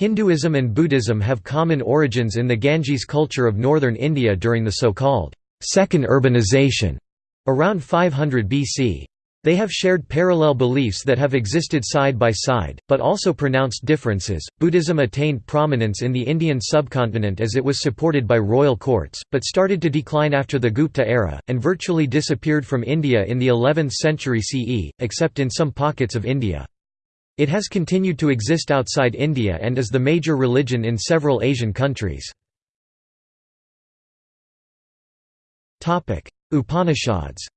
Hinduism and Buddhism have common origins in the Ganges culture of northern India during the so-called second urbanization around 500 BC. They have shared parallel beliefs that have existed side by side, but also pronounced differences. Buddhism attained prominence in the Indian subcontinent as it was supported by royal courts, but started to decline after the Gupta era, and virtually disappeared from India in the 11th century CE, except in some pockets of India. It has continued to exist outside India and is the major religion in several Asian countries. Upanishads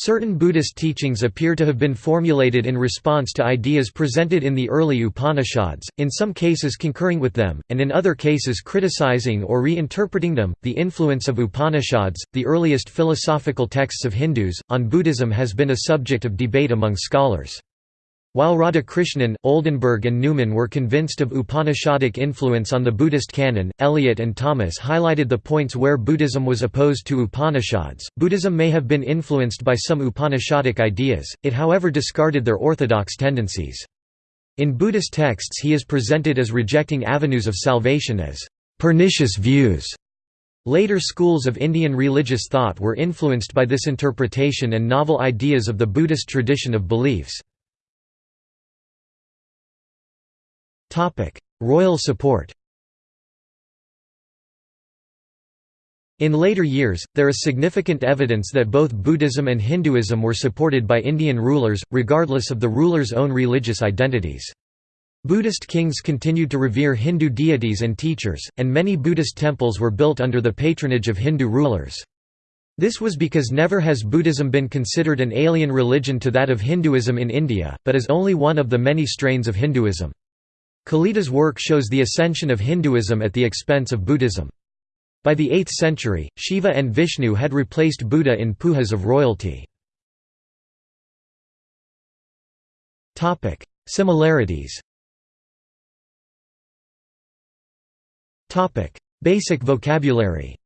Certain Buddhist teachings appear to have been formulated in response to ideas presented in the early Upanishads, in some cases concurring with them, and in other cases criticizing or reinterpreting them. The influence of Upanishads, the earliest philosophical texts of Hindus, on Buddhism has been a subject of debate among scholars. While Radhakrishnan, Oldenberg and Neumann were convinced of Upanishadic influence on the Buddhist canon, Eliot and Thomas highlighted the points where Buddhism was opposed to Upanishads. Buddhism may have been influenced by some Upanishadic ideas, it however discarded their orthodox tendencies. In Buddhist texts he is presented as rejecting avenues of salvation as pernicious views. Later schools of Indian religious thought were influenced by this interpretation and novel ideas of the Buddhist tradition of beliefs. Royal support In later years, there is significant evidence that both Buddhism and Hinduism were supported by Indian rulers, regardless of the rulers' own religious identities. Buddhist kings continued to revere Hindu deities and teachers, and many Buddhist temples were built under the patronage of Hindu rulers. This was because never has Buddhism been considered an alien religion to that of Hinduism in India, but is only one of the many strains of Hinduism. Kalidasa's work shows the ascension of Hinduism at the expense of Buddhism. By the 8th century, Shiva and Vishnu had replaced Buddha in pujas of royalty. Similarities Basic vocabulary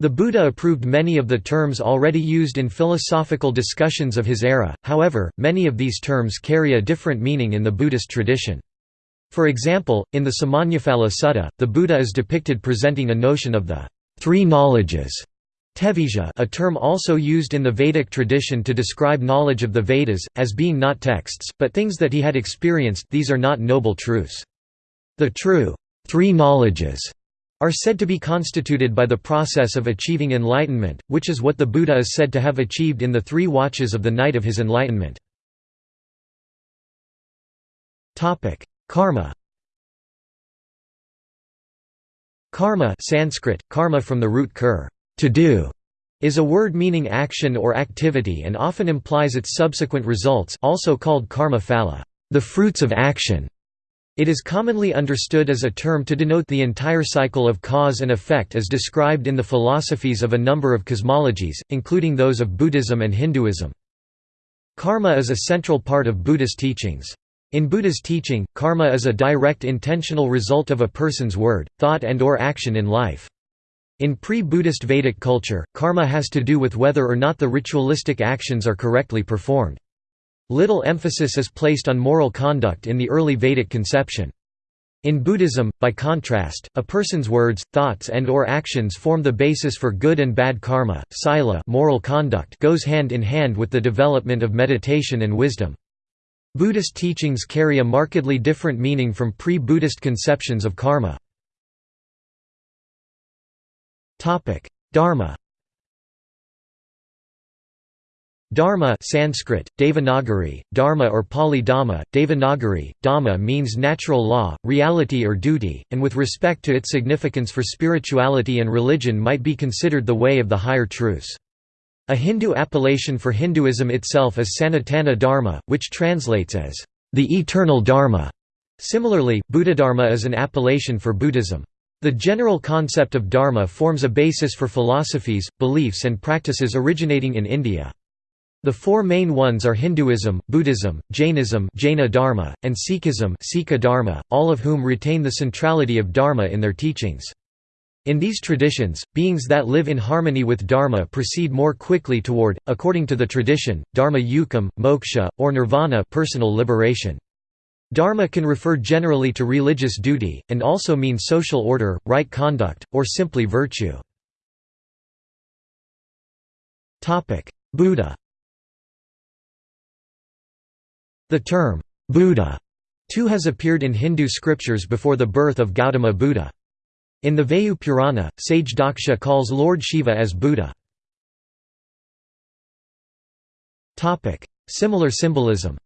The Buddha approved many of the terms already used in philosophical discussions of his era, however, many of these terms carry a different meaning in the Buddhist tradition. For example, in the Samannaphala Sutta, the Buddha is depicted presenting a notion of the three knowledges a term also used in the Vedic tradition to describe knowledge of the Vedas, as being not texts, but things that he had experienced these are not noble truths. The true three knowledges are said to be constituted by the process of achieving enlightenment, which is what the Buddha is said to have achieved in the three watches of the night of his enlightenment. Karma Karma Sanskrit, karma from the root kur, to do, is a word meaning action or activity and often implies its subsequent results also called karma phala, the fruits of action. It is commonly understood as a term to denote the entire cycle of cause and effect as described in the philosophies of a number of cosmologies, including those of Buddhism and Hinduism. Karma is a central part of Buddhist teachings. In Buddha's teaching, karma is a direct intentional result of a person's word, thought and or action in life. In pre-Buddhist Vedic culture, karma has to do with whether or not the ritualistic actions are correctly performed. Little emphasis is placed on moral conduct in the early Vedic conception. In Buddhism, by contrast, a person's words, thoughts and or actions form the basis for good and bad karma. Sila moral conduct goes hand in hand with the development of meditation and wisdom. Buddhist teachings carry a markedly different meaning from pre-Buddhist conceptions of karma. Dharma Dharma Sanskrit, Devanagari, Dharma or Pali Dhamma, Devanagari, Dhamma means natural law, reality or duty, and with respect to its significance for spirituality and religion might be considered the way of the higher truths. A Hindu appellation for Hinduism itself is Sanatana Dharma, which translates as, the eternal Dharma. Similarly, Buddhadharma is an appellation for Buddhism. The general concept of Dharma forms a basis for philosophies, beliefs and practices originating in India. The four main ones are Hinduism, Buddhism, Jainism Jaina Dharma, and Sikhism Sikha Dharma, all of whom retain the centrality of Dharma in their teachings. In these traditions, beings that live in harmony with dharma proceed more quickly toward, according to the tradition, dharma yukam, moksha, or nirvana personal liberation. Dharma can refer generally to religious duty, and also mean social order, right conduct, or simply virtue. Buddha The term, Buddha, too has appeared in Hindu scriptures before the birth of Gautama Buddha. In the Vayu Purana, sage Daksha calls Lord Shiva as Buddha. Similar symbolism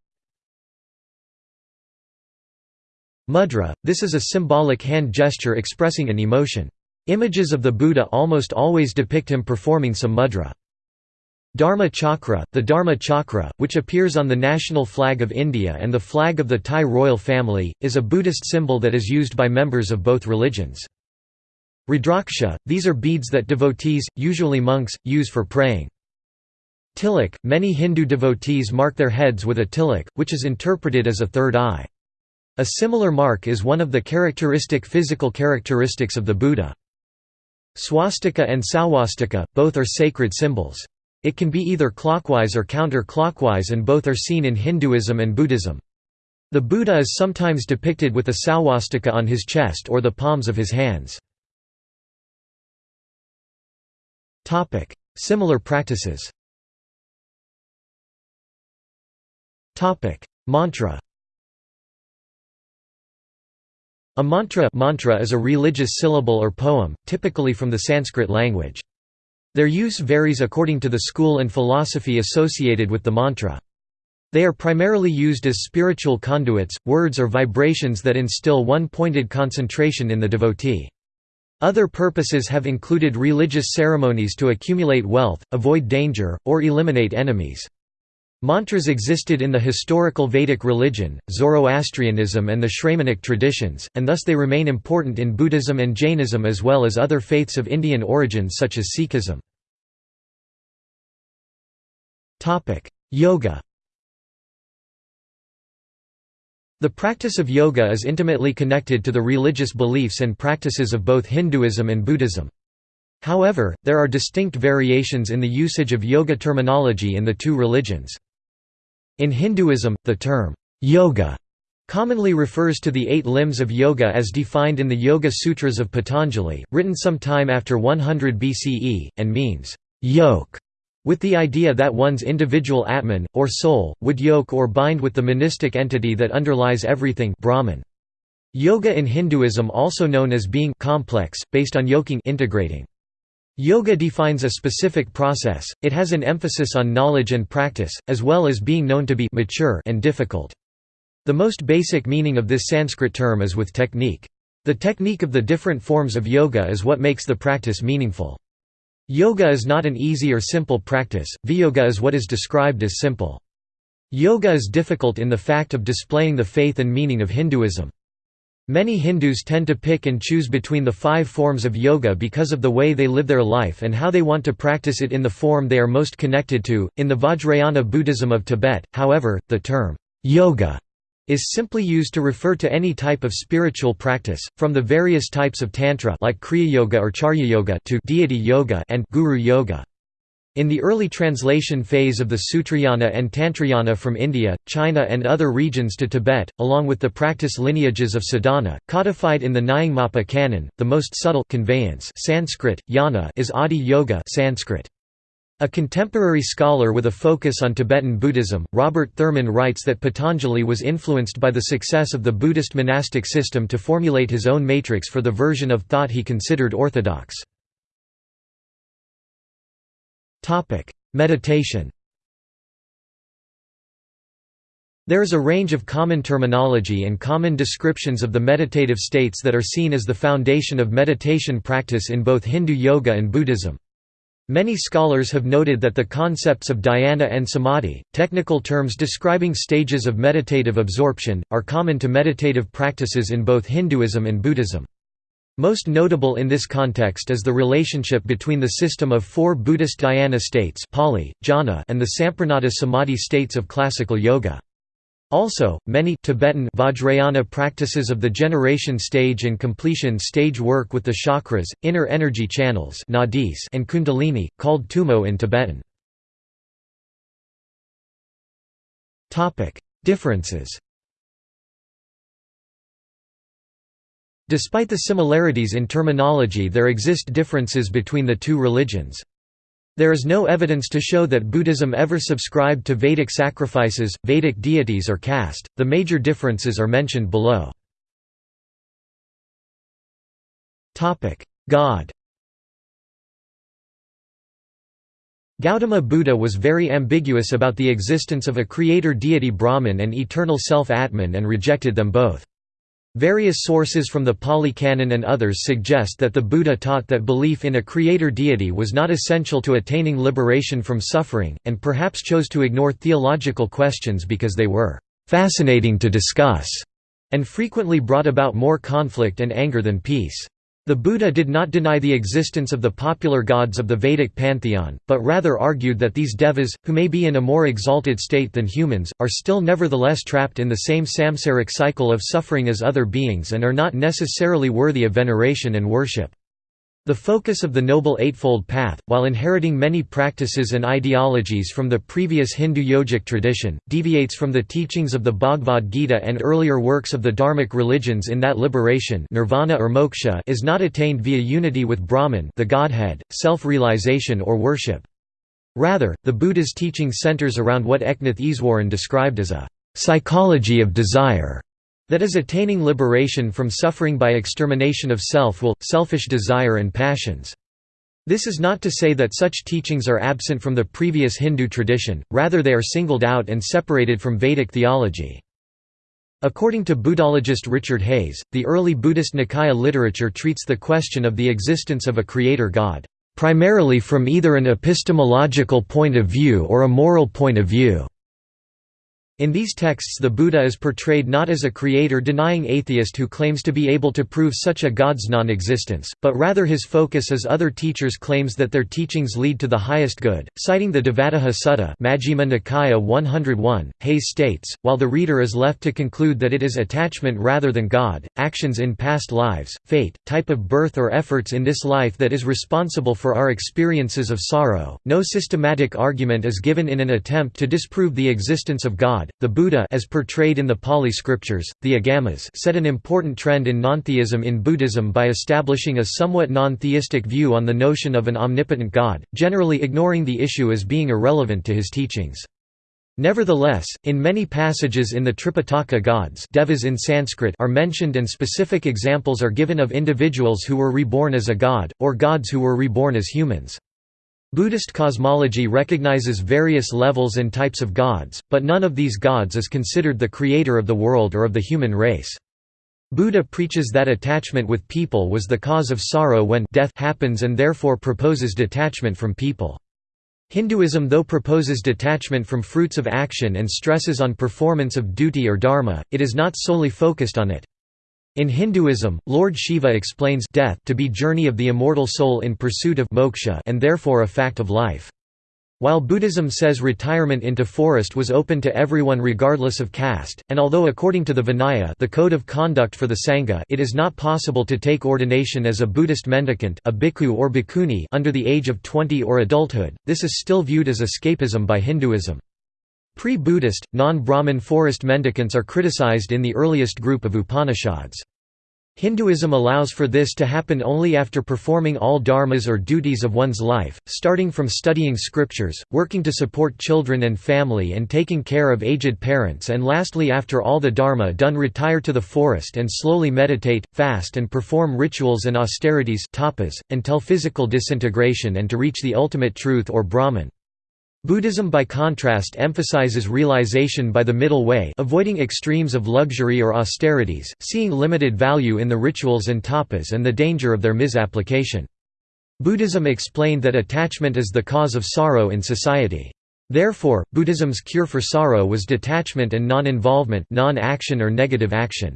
Mudra, this is a symbolic hand gesture expressing an emotion. Images of the Buddha almost always depict him performing some mudra. Dharma Chakra, the Dharma Chakra, which appears on the national flag of India and the flag of the Thai royal family, is a Buddhist symbol that is used by members of both religions. Rudraksha, these are beads that devotees, usually monks, use for praying. Tilak, many Hindu devotees mark their heads with a tilak, which is interpreted as a third eye. A similar mark is one of the characteristic physical characteristics of the Buddha. Swastika and Swastika, both are sacred symbols. It can be either clockwise or counter-clockwise and both are seen in Hinduism and Buddhism. The Buddha is sometimes depicted with a swastika on his chest or the palms of his hands. Similar practices. Mantra. A mantra, mantra is a religious syllable or poem, typically from the Sanskrit language. Their use varies according to the school and philosophy associated with the mantra. They are primarily used as spiritual conduits, words or vibrations that instill one-pointed concentration in the devotee. Other purposes have included religious ceremonies to accumulate wealth, avoid danger, or eliminate enemies. Mantras existed in the historical Vedic religion, Zoroastrianism and the Shramanic traditions, and thus they remain important in Buddhism and Jainism as well as other faiths of Indian origins such as Sikhism. Yoga The practice of yoga is intimately connected to the religious beliefs and practices of both Hinduism and Buddhism. However, there are distinct variations in the usage of yoga terminology in the two religions. In Hinduism, the term, yoga, commonly refers to the eight limbs of yoga as defined in the Yoga Sutras of Patanjali, written some time after 100 BCE, and means, yoke, with the idea that one's individual Atman, or soul, would yoke or bind with the monistic entity that underlies everything Brahman. Yoga in Hinduism also known as being complex, based on yoking integrating. Yoga defines a specific process, it has an emphasis on knowledge and practice, as well as being known to be mature and difficult. The most basic meaning of this Sanskrit term is with technique. The technique of the different forms of yoga is what makes the practice meaningful. Yoga is not an easy or simple practice, viyoga is what is described as simple. Yoga is difficult in the fact of displaying the faith and meaning of Hinduism. Many Hindus tend to pick and choose between the five forms of yoga because of the way they live their life and how they want to practice it in the form they are most connected to. In the Vajrayana Buddhism of Tibet, however, the term yoga is simply used to refer to any type of spiritual practice, from the various types of tantra like kriya yoga or charya yoga to deity yoga and guru yoga. In the early translation phase of the Sutrayana and Tantrayana from India, China and other regions to Tibet, along with the practice lineages of sadhana, codified in the Nyingmapa canon, the most subtle conveyance Sanskrit, yana is Adi Yoga Sanskrit. A contemporary scholar with a focus on Tibetan Buddhism, Robert Thurman writes that Patanjali was influenced by the success of the Buddhist monastic system to formulate his own matrix for the version of thought he considered orthodox. Meditation There is a range of common terminology and common descriptions of the meditative states that are seen as the foundation of meditation practice in both Hindu yoga and Buddhism. Many scholars have noted that the concepts of dhyana and samadhi, technical terms describing stages of meditative absorption, are common to meditative practices in both Hinduism and Buddhism. Most notable in this context is the relationship between the system of four Buddhist dhyana states Pali, jhana and the Samprajnata samadhi states of classical yoga. Also, many Tibetan Vajrayana practices of the generation stage and completion stage work with the chakras, inner energy channels nadis and kundalini, called tumo in Tibetan. Differences Despite the similarities in terminology there exist differences between the two religions. There is no evidence to show that Buddhism ever subscribed to Vedic sacrifices, Vedic deities or caste. The major differences are mentioned below. Topic: God. Gautama Buddha was very ambiguous about the existence of a creator deity Brahman and eternal self Atman and rejected them both. Various sources from the Pali Canon and others suggest that the Buddha taught that belief in a creator deity was not essential to attaining liberation from suffering, and perhaps chose to ignore theological questions because they were «fascinating to discuss» and frequently brought about more conflict and anger than peace. The Buddha did not deny the existence of the popular gods of the Vedic pantheon, but rather argued that these devas, who may be in a more exalted state than humans, are still nevertheless trapped in the same samsaric cycle of suffering as other beings and are not necessarily worthy of veneration and worship. The focus of the Noble Eightfold Path, while inheriting many practices and ideologies from the previous Hindu yogic tradition, deviates from the teachings of the Bhagavad Gita and earlier works of the Dharmic religions in that liberation nirvana or moksha is not attained via unity with Brahman the Godhead, self-realization or worship. Rather, the Buddha's teaching centers around what Eknath Easwaran described as a psychology of desire that is attaining liberation from suffering by extermination of self-will, selfish desire and passions. This is not to say that such teachings are absent from the previous Hindu tradition, rather they are singled out and separated from Vedic theology. According to Buddhologist Richard Hayes, the early Buddhist Nikaya literature treats the question of the existence of a creator god, "...primarily from either an epistemological point of view or a moral point of view." In these texts the Buddha is portrayed not as a creator-denying atheist who claims to be able to prove such a god's non-existence, but rather his focus as other teachers claims that their teachings lead to the highest good. Citing the Devadaha Sutta Majjhima Nikaya 101, Hayes states, while the reader is left to conclude that it is attachment rather than God, actions in past lives, fate, type of birth or efforts in this life that is responsible for our experiences of sorrow, no systematic argument is given in an attempt to disprove the existence of God God, the Buddha as portrayed in the Pali scriptures, the Agamas set an important trend in nontheism in Buddhism by establishing a somewhat non-theistic view on the notion of an omnipotent God, generally ignoring the issue as being irrelevant to his teachings. Nevertheless, in many passages in the Tripitaka gods devas in Sanskrit are mentioned and specific examples are given of individuals who were reborn as a god, or gods who were reborn as humans. Buddhist cosmology recognizes various levels and types of gods, but none of these gods is considered the creator of the world or of the human race. Buddha preaches that attachment with people was the cause of sorrow when death happens and therefore proposes detachment from people. Hinduism though proposes detachment from fruits of action and stresses on performance of duty or dharma, it is not solely focused on it. In Hinduism, Lord Shiva explains death to be journey of the immortal soul in pursuit of moksha and therefore a fact of life. While Buddhism says retirement into forest was open to everyone regardless of caste, and although according to the Vinaya the code of conduct for the Sangha it is not possible to take ordination as a Buddhist mendicant a bhikkhu or bhikkhuni under the age of 20 or adulthood, this is still viewed as escapism by Hinduism. Pre-Buddhist, non-Brahmin forest mendicants are criticized in the earliest group of Upanishads. Hinduism allows for this to happen only after performing all dharmas or duties of one's life, starting from studying scriptures, working to support children and family and taking care of aged parents and lastly after all the dharma done retire to the forest and slowly meditate, fast and perform rituals and austerities tapas, until physical disintegration and to reach the ultimate truth or Brahman. Buddhism by contrast emphasizes realization by the middle way avoiding extremes of luxury or austerities, seeing limited value in the rituals and tapas and the danger of their misapplication. Buddhism explained that attachment is the cause of sorrow in society. Therefore, Buddhism's cure for sorrow was detachment and non-involvement non-action or negative action.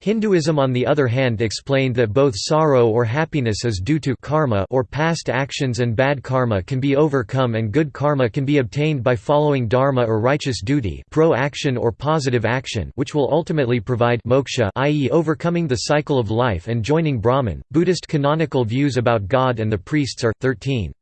Hinduism on the other hand explained that both sorrow or happiness is due to karma or past actions and bad karma can be overcome and good karma can be obtained by following dharma or righteous duty pro-action or positive action which will ultimately provide moksha i.e. overcoming the cycle of life and joining Brahman. Buddhist canonical views about God and the priests are 13.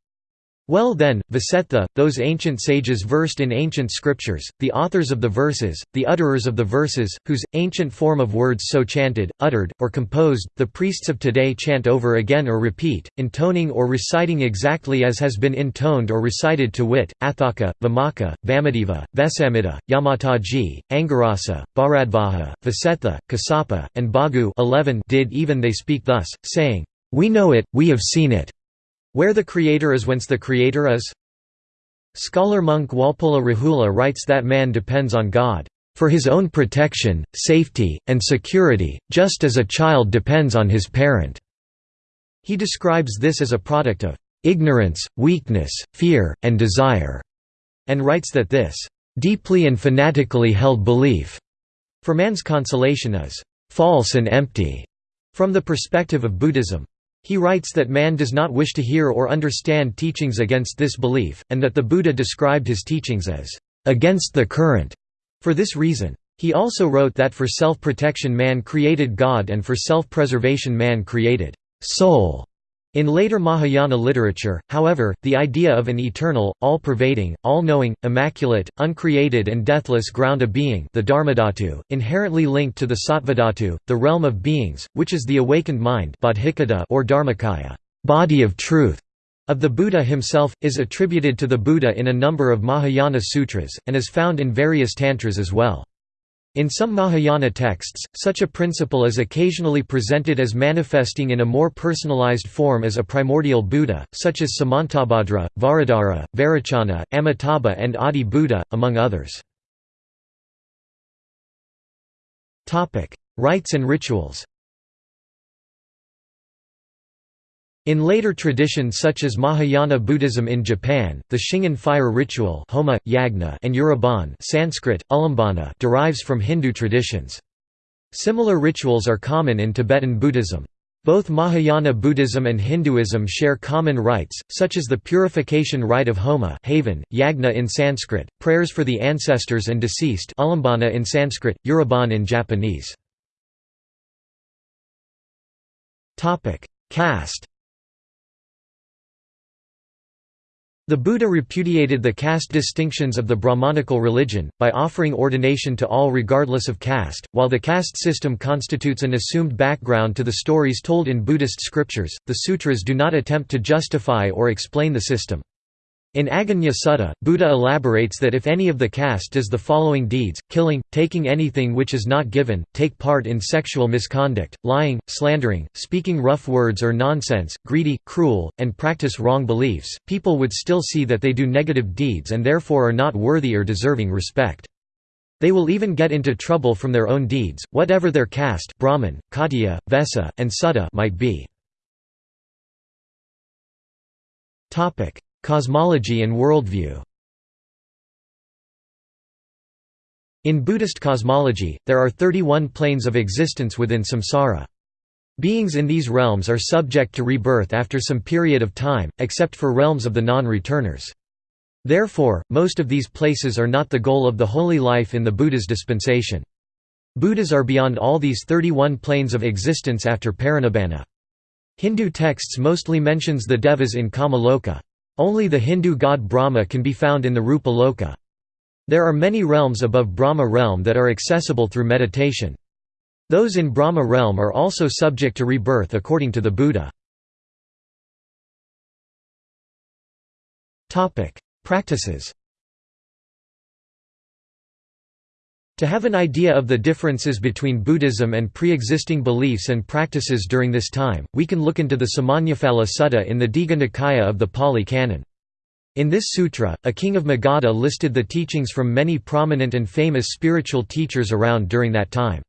Well then, Vasetha, those ancient sages versed in ancient scriptures, the authors of the verses, the utterers of the verses, whose, ancient form of words so chanted, uttered, or composed, the priests of today chant over again or repeat, intoning or reciting exactly as has been intoned or recited to wit, Athaka, Vamaka, Vamadeva, Vesamita, Yamataggi, Angirasa, Bharadvaja, Vasetha, Kasapa, and Bhagu 11 did even they speak thus, saying, We know it, we have seen it. Where the Creator is whence the Creator is? Scholar monk Walpola Rahula writes that man depends on God, "...for his own protection, safety, and security, just as a child depends on his parent." He describes this as a product of "...ignorance, weakness, fear, and desire," and writes that this "...deeply and fanatically held belief," for man's consolation is "...false and empty," from the perspective of Buddhism. He writes that man does not wish to hear or understand teachings against this belief, and that the Buddha described his teachings as against the current for this reason. He also wrote that for self-protection man created God and for self-preservation man created soul. In later Mahayana literature, however, the idea of an eternal, all-pervading, all-knowing, immaculate, uncreated and deathless ground of being the Dharmadhatu, inherently linked to the Sattvadhatu, the realm of beings, which is the awakened mind or Dharmakaya body of truth", of the Buddha himself, is attributed to the Buddha in a number of Mahayana sutras, and is found in various tantras as well. In some Mahayana texts, such a principle is occasionally presented as manifesting in a more personalized form as a primordial Buddha, such as Samantabhadra, Vajradhara, Vairocana, Amitabha and Adi Buddha, among others. Rites and rituals In later traditions such as Mahayana Buddhism in Japan, the Shingon fire ritual Homa, Yagna and Uraban Sanskrit, Ulambana derives from Hindu traditions. Similar rituals are common in Tibetan Buddhism. Both Mahayana Buddhism and Hinduism share common rites, such as the purification rite of Homa havan, Yagna in Sanskrit, prayers for the ancestors and deceased Ulambana in Sanskrit, Uraban in Japanese. Caste The Buddha repudiated the caste distinctions of the Brahmanical religion, by offering ordination to all regardless of caste. While the caste system constitutes an assumed background to the stories told in Buddhist scriptures, the sutras do not attempt to justify or explain the system. In Aggañña Sudda, Buddha elaborates that if any of the caste does the following deeds, killing, taking anything which is not given, take part in sexual misconduct, lying, slandering, speaking rough words or nonsense, greedy, cruel, and practice wrong beliefs, people would still see that they do negative deeds and therefore are not worthy or deserving respect. They will even get into trouble from their own deeds, whatever their caste Brahmin, Khattiya, Vesa, and Sutta might be. Cosmology and worldview In Buddhist cosmology, there are 31 planes of existence within samsara. Beings in these realms are subject to rebirth after some period of time, except for realms of the non-returners. Therefore, most of these places are not the goal of the holy life in the Buddha's dispensation. Buddhas are beyond all these 31 planes of existence after parinibbana. Hindu texts mostly mentions the devas in Kamaloka. Only the Hindu god Brahma can be found in the Rupa Loka. There are many realms above Brahma realm that are accessible through meditation. Those in Brahma realm are also subject to rebirth according to the Buddha. Practices To have an idea of the differences between Buddhism and pre-existing beliefs and practices during this time, we can look into the Samannaphala Sutta in the Digha Nikaya of the Pali Canon. In this sutra, a king of Magadha listed the teachings from many prominent and famous spiritual teachers around during that time.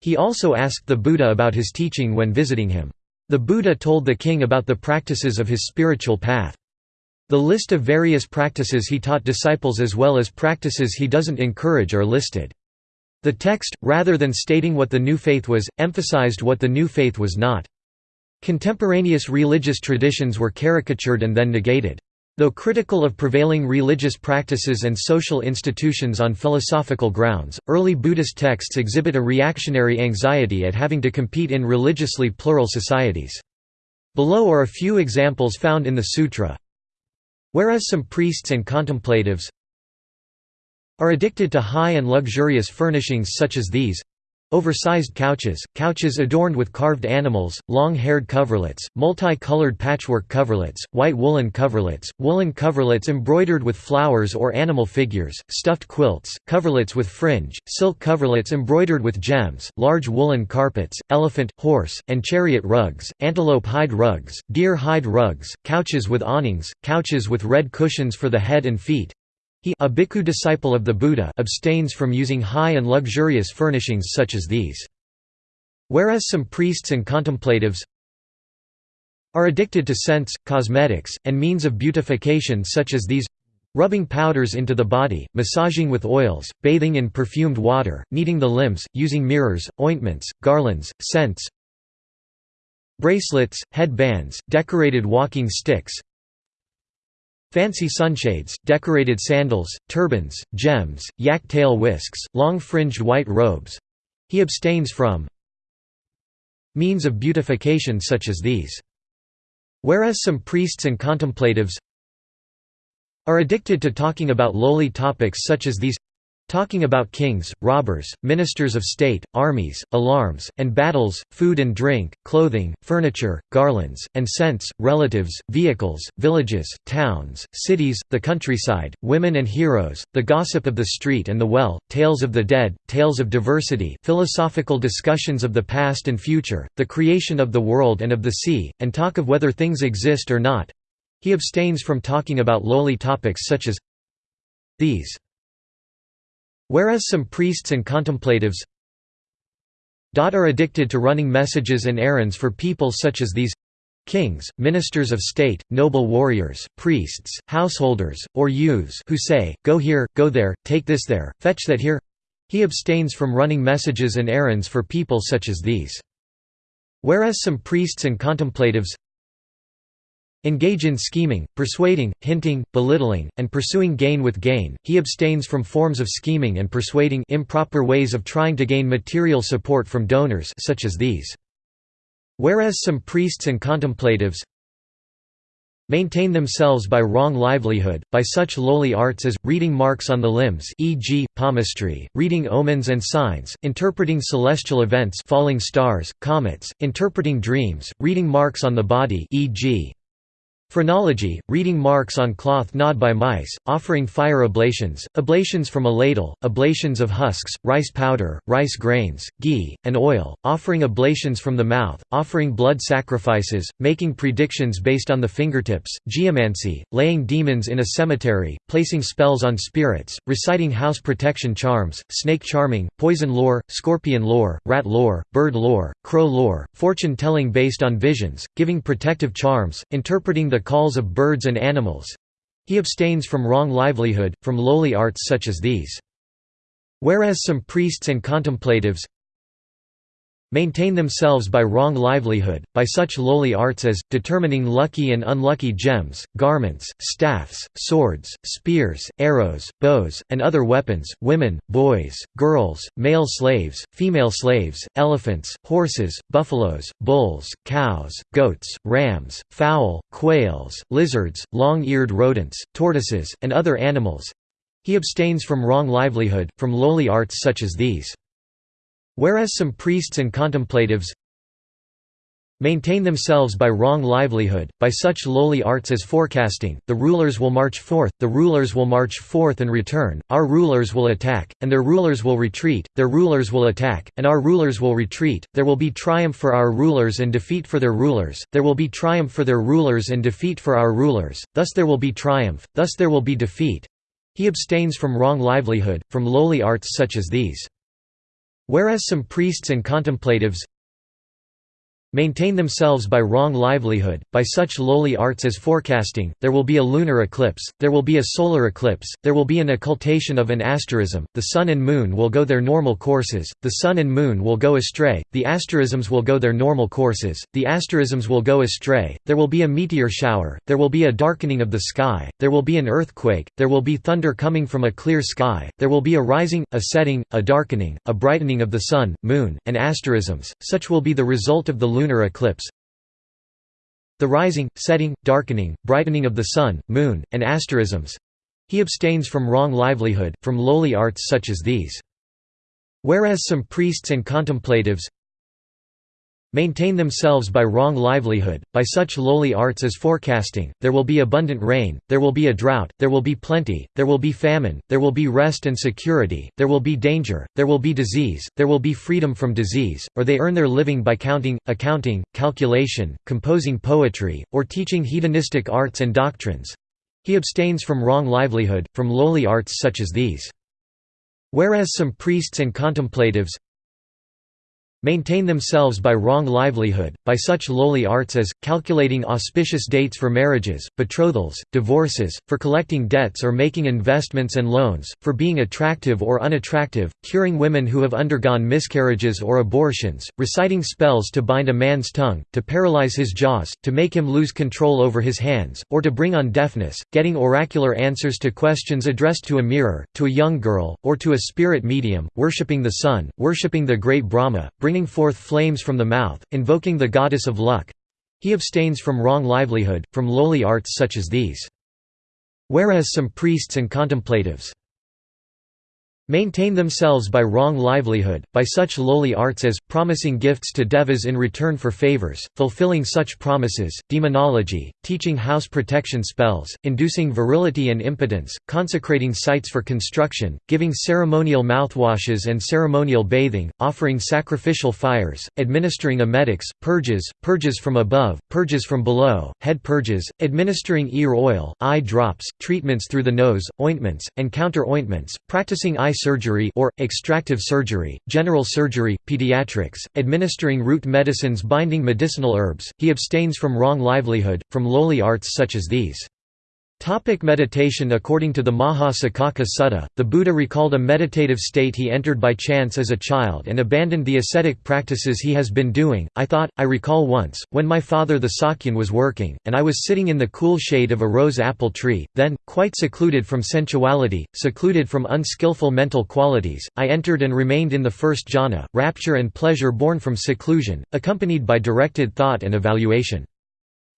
He also asked the Buddha about his teaching when visiting him. The Buddha told the king about the practices of his spiritual path. The list of various practices he taught disciples as well as practices he doesn't encourage are listed. The text, rather than stating what the new faith was, emphasized what the new faith was not. Contemporaneous religious traditions were caricatured and then negated. Though critical of prevailing religious practices and social institutions on philosophical grounds, early Buddhist texts exhibit a reactionary anxiety at having to compete in religiously plural societies. Below are a few examples found in the sutra. Whereas some priests and contemplatives are addicted to high and luxurious furnishings such as these, Oversized couches, couches adorned with carved animals, long-haired coverlets, multi-colored patchwork coverlets, white woolen coverlets, woolen coverlets embroidered with flowers or animal figures, stuffed quilts, coverlets with fringe, silk coverlets embroidered with gems, large woolen carpets, elephant, horse, and chariot rugs, antelope hide rugs, deer hide rugs, couches with awnings, couches with red cushions for the head and feet, he a bhikkhu disciple of the Buddha abstains from using high and luxurious furnishings such as these. Whereas some priests and contemplatives are addicted to scents, cosmetics, and means of beautification such as these rubbing powders into the body, massaging with oils, bathing in perfumed water, kneading the limbs, using mirrors, ointments, garlands, scents, bracelets, headbands, decorated walking sticks, Fancy sunshades, decorated sandals, turbans, gems, yak tail whisks, long fringed white robes. He abstains from means of beautification such as these. Whereas some priests and contemplatives are addicted to talking about lowly topics such as these Talking about kings, robbers, ministers of state, armies, alarms, and battles, food and drink, clothing, furniture, garlands, and scents, relatives, vehicles, villages, towns, cities, the countryside, women and heroes, the gossip of the street and the well, tales of the dead, tales of diversity philosophical discussions of the past and future, the creation of the world and of the sea, and talk of whether things exist or not. He abstains from talking about lowly topics such as these. Whereas some priests and contemplatives are addicted to running messages and errands for people such as these kings, ministers of state, noble warriors, priests, householders, or youths who say, go here, go there, take this there, fetch that here he abstains from running messages and errands for people such as these. Whereas some priests and contemplatives engage in scheming, persuading, hinting, belittling, and pursuing gain with gain. He abstains from forms of scheming and persuading improper ways of trying to gain material support from donors such as these. Whereas some priests and contemplatives maintain themselves by wrong livelihood, by such lowly arts as, reading marks on the limbs e.g., palmistry, reading omens and signs, interpreting celestial events falling stars, comets, interpreting dreams, reading marks on the body e.g. Phrenology, reading marks on cloth gnawed by mice, offering fire oblations, oblations from a ladle, oblations of husks, rice powder, rice grains, ghee, and oil, offering oblations from the mouth, offering blood sacrifices, making predictions based on the fingertips, geomancy, laying demons in a cemetery, placing spells on spirits, reciting house protection charms, snake charming, poison lore, scorpion lore, rat lore, bird lore, crow lore, fortune-telling based on visions, giving protective charms, interpreting the calls of birds and animals. He abstains from wrong livelihood, from lowly arts such as these. Whereas some priests and contemplatives maintain themselves by wrong livelihood, by such lowly arts as, determining lucky and unlucky gems, garments, staffs, swords, spears, arrows, bows, and other weapons, women, boys, girls, male slaves, female slaves, elephants, horses, buffaloes, bulls, cows, goats, rams, fowl, quails, lizards, long-eared rodents, tortoises, and other animals. He abstains from wrong livelihood, from lowly arts such as these. Whereas some priests and contemplatives maintain themselves by wrong livelihood, by such lowly arts as forecasting, the rulers will march forth, the rulers will march forth and return, our rulers will attack, and their rulers will retreat, their rulers will attack, and our rulers will retreat, there will be triumph for our rulers and defeat for their rulers, there will be triumph for their rulers and defeat for our rulers, thus there will be triumph, thus there will be defeat. He abstains from wrong livelihood, from lowly arts such as these. Whereas some priests and contemplatives maintain themselves by wrong livelihood, by such lowly arts as forecasting, there will be a lunar eclipse, there will be a solar eclipse, there will be an occultation of an asterism, the sun and moon will go their normal courses, the sun and moon will go astray, the asterisms will go their normal courses, the asterisms will go astray, there will be a meteor shower, there will be a darkening of the sky, there will be an earthquake, there will be thunder coming from a clear sky, there will be a rising, a setting, a darkening, a brightening of the sun, moon, and asterisms, such will be the result of the lunar eclipse the rising, setting, darkening, brightening of the sun, moon, and asterisms he abstains from wrong livelihood, from lowly arts such as these. Whereas some priests and contemplatives maintain themselves by wrong livelihood, by such lowly arts as forecasting, there will be abundant rain, there will be a drought, there will be plenty, there will be famine, there will be rest and security, there will be danger, there will be disease, there will be freedom from disease, or they earn their living by counting, accounting, calculation, composing poetry, or teaching hedonistic arts and doctrines. He abstains from wrong livelihood, from lowly arts such as these. Whereas some priests and contemplatives maintain themselves by wrong livelihood, by such lowly arts as, calculating auspicious dates for marriages, betrothals, divorces, for collecting debts or making investments and loans, for being attractive or unattractive, curing women who have undergone miscarriages or abortions, reciting spells to bind a man's tongue, to paralyze his jaws, to make him lose control over his hands, or to bring on deafness, getting oracular answers to questions addressed to a mirror, to a young girl, or to a spirit medium, worshipping the sun, worshipping the great Brahma, bringing forth flames from the mouth, invoking the goddess of luck. He abstains from wrong livelihood, from lowly arts such as these. Whereas some priests and contemplatives maintain themselves by wrong livelihood, by such lowly arts as, promising gifts to devas in return for favors, fulfilling such promises, demonology, teaching house protection spells, inducing virility and impotence, consecrating sites for construction, giving ceremonial mouthwashes and ceremonial bathing, offering sacrificial fires, administering emetics, purges, purges from above, purges from below, head purges, administering ear oil, eye drops, treatments through the nose, ointments, and counter-ointments, practicing eye surgery or, extractive surgery, general surgery, pediatrics, administering root medicines binding medicinal herbs, he abstains from wrong livelihood, from lowly arts such as these. Topic meditation According to the Maha Saccaka Sutta, the Buddha recalled a meditative state he entered by chance as a child and abandoned the ascetic practices he has been doing. I thought, I recall once, when my father the Sakyan was working, and I was sitting in the cool shade of a rose apple tree, then, quite secluded from sensuality, secluded from unskillful mental qualities, I entered and remained in the first jhana, rapture and pleasure born from seclusion, accompanied by directed thought and evaluation.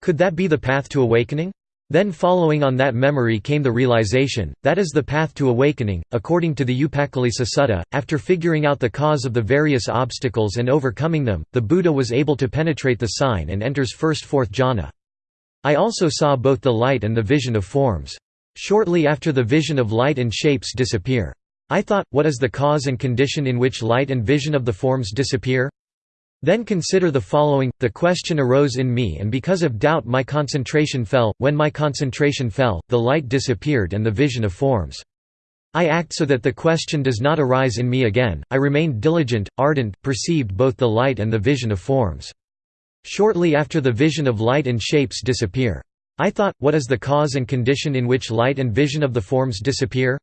Could that be the path to awakening? Then following on that memory came the realization, that is the path to awakening. According to the Upakkilesa Sutta, after figuring out the cause of the various obstacles and overcoming them, the Buddha was able to penetrate the sign and enters first fourth jhana. I also saw both the light and the vision of forms. Shortly after the vision of light and shapes disappear. I thought, what is the cause and condition in which light and vision of the forms disappear? Then consider the following, the question arose in me and because of doubt my concentration fell, when my concentration fell, the light disappeared and the vision of forms. I act so that the question does not arise in me again, I remained diligent, ardent, perceived both the light and the vision of forms. Shortly after the vision of light and shapes disappear. I thought, what is the cause and condition in which light and vision of the forms disappear?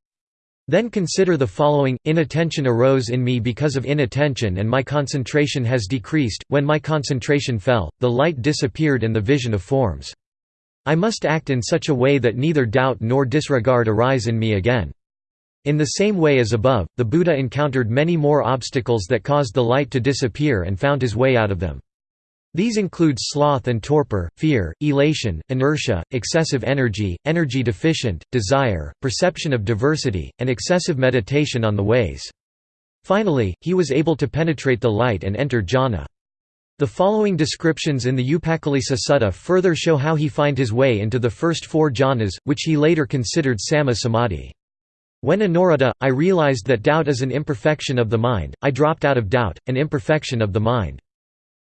Then consider the following, inattention arose in me because of inattention and my concentration has decreased, when my concentration fell, the light disappeared and the vision of forms. I must act in such a way that neither doubt nor disregard arise in me again. In the same way as above, the Buddha encountered many more obstacles that caused the light to disappear and found his way out of them. These include sloth and torpor, fear, elation, inertia, excessive energy, energy deficient, desire, perception of diversity, and excessive meditation on the ways. Finally, he was able to penetrate the light and enter jhana. The following descriptions in the Upakkilesa Sutta further show how he find his way into the first four jhanas, which he later considered samma samadhi. When anuruddha, I realized that doubt is an imperfection of the mind, I dropped out of doubt, an imperfection of the mind.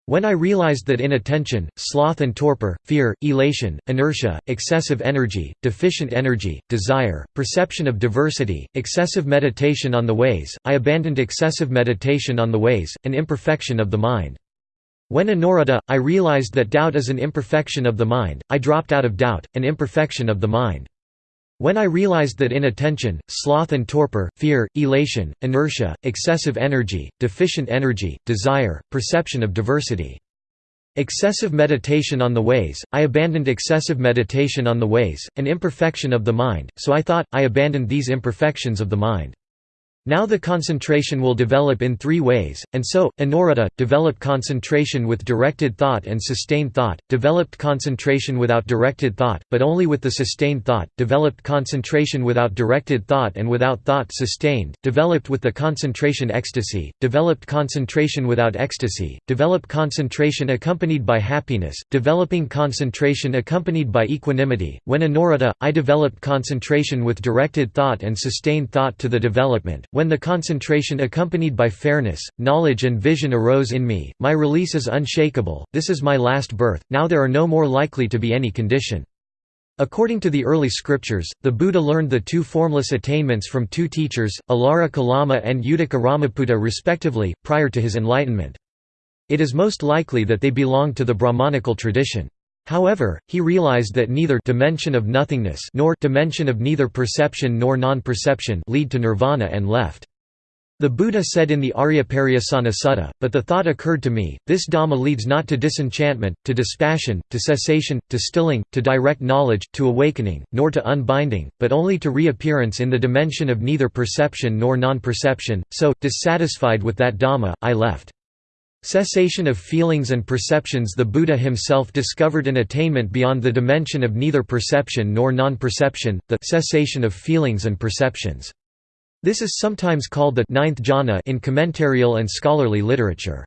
When I realized that inattention, sloth and torpor, fear, elation, inertia, excessive energy, deficient energy, desire, perception of diversity, excessive meditation on the ways, I abandoned excessive meditation on the ways, an imperfection of the mind. When anuruddha, I realized that doubt is an imperfection of the mind, I dropped out of doubt, an imperfection of the mind. When I realized that inattention, sloth and torpor, fear, elation, inertia, excessive energy, deficient energy, desire, perception of diversity. Excessive meditation on the ways, I abandoned excessive meditation on the ways, an imperfection of the mind, so I thought, I abandoned these imperfections of the mind. Now the concentration will develop in three ways, and so, anuruddha, develop concentration with directed thought and sustained thought, developed concentration without directed thought, but only with the sustained thought, developed concentration without directed thought and without thought sustained, developed with the concentration ecstasy, developed concentration without ecstasy, developed concentration accompanied by happiness, developing concentration accompanied by equanimity. When anuruddha, I developed concentration with directed thought and sustained thought to the development when the concentration accompanied by fairness, knowledge and vision arose in me, my release is unshakable, this is my last birth, now there are no more likely to be any condition. According to the early scriptures, the Buddha learned the two formless attainments from two teachers, Alara Kalama and Uddaka Ramaputta respectively, prior to his enlightenment. It is most likely that they belonged to the Brahmanical tradition. However, he realized that neither dimension of nothingness nor dimension of neither perception nor non-perception lead to nirvana and left. The Buddha said in the Aryapariyesana Sutta, but the thought occurred to me, this Dhamma leads not to disenchantment, to dispassion, to cessation, to stilling, to direct knowledge, to awakening, nor to unbinding, but only to reappearance in the dimension of neither perception nor non-perception, so, dissatisfied with that Dhamma, I left. Cessation of feelings and perceptions The Buddha himself discovered an attainment beyond the dimension of neither perception nor non-perception, the cessation of feelings and perceptions. This is sometimes called the ninth jhana in commentarial and scholarly literature.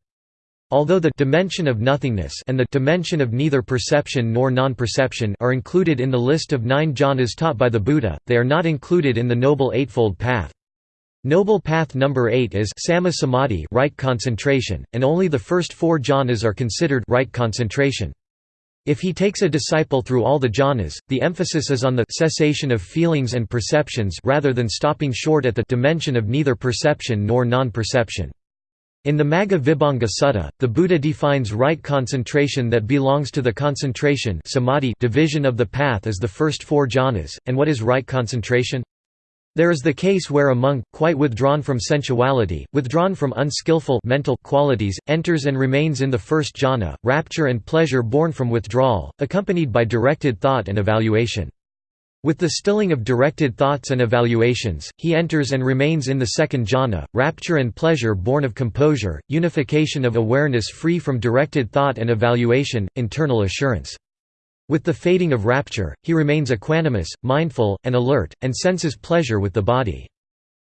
Although the dimension of nothingness and the dimension of neither perception nor non-perception are included in the list of nine jhanas taught by the Buddha, they are not included in the Noble Eightfold Path. Noble Path number 8 is Samma Samadhi right concentration, and only the first four jhanas are considered right concentration. If he takes a disciple through all the jhanas, the emphasis is on the cessation of feelings and perceptions rather than stopping short at the dimension of neither perception nor non-perception. In the Magga Vibhanga Sutta, the Buddha defines right concentration that belongs to the concentration samadhi division of the path as the first four jhanas, and what is right concentration? There is the case where a monk, quite withdrawn from sensuality, withdrawn from unskillful mental qualities, enters and remains in the first jhana, rapture and pleasure born from withdrawal, accompanied by directed thought and evaluation. With the stilling of directed thoughts and evaluations, he enters and remains in the second jhana, rapture and pleasure born of composure, unification of awareness free from directed thought and evaluation, internal assurance. With the fading of rapture, he remains equanimous, mindful, and alert, and senses pleasure with the body.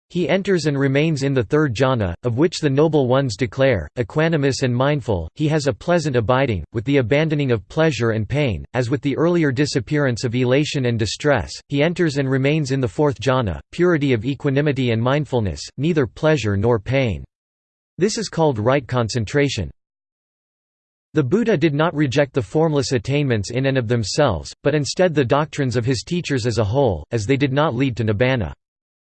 He enters and remains in the third jhana, of which the Noble Ones declare, equanimous and mindful, he has a pleasant abiding, with the abandoning of pleasure and pain, as with the earlier disappearance of elation and distress, he enters and remains in the fourth jhana, purity of equanimity and mindfulness, neither pleasure nor pain. This is called right concentration. The Buddha did not reject the formless attainments in and of themselves, but instead the doctrines of his teachers as a whole, as they did not lead to nibbana.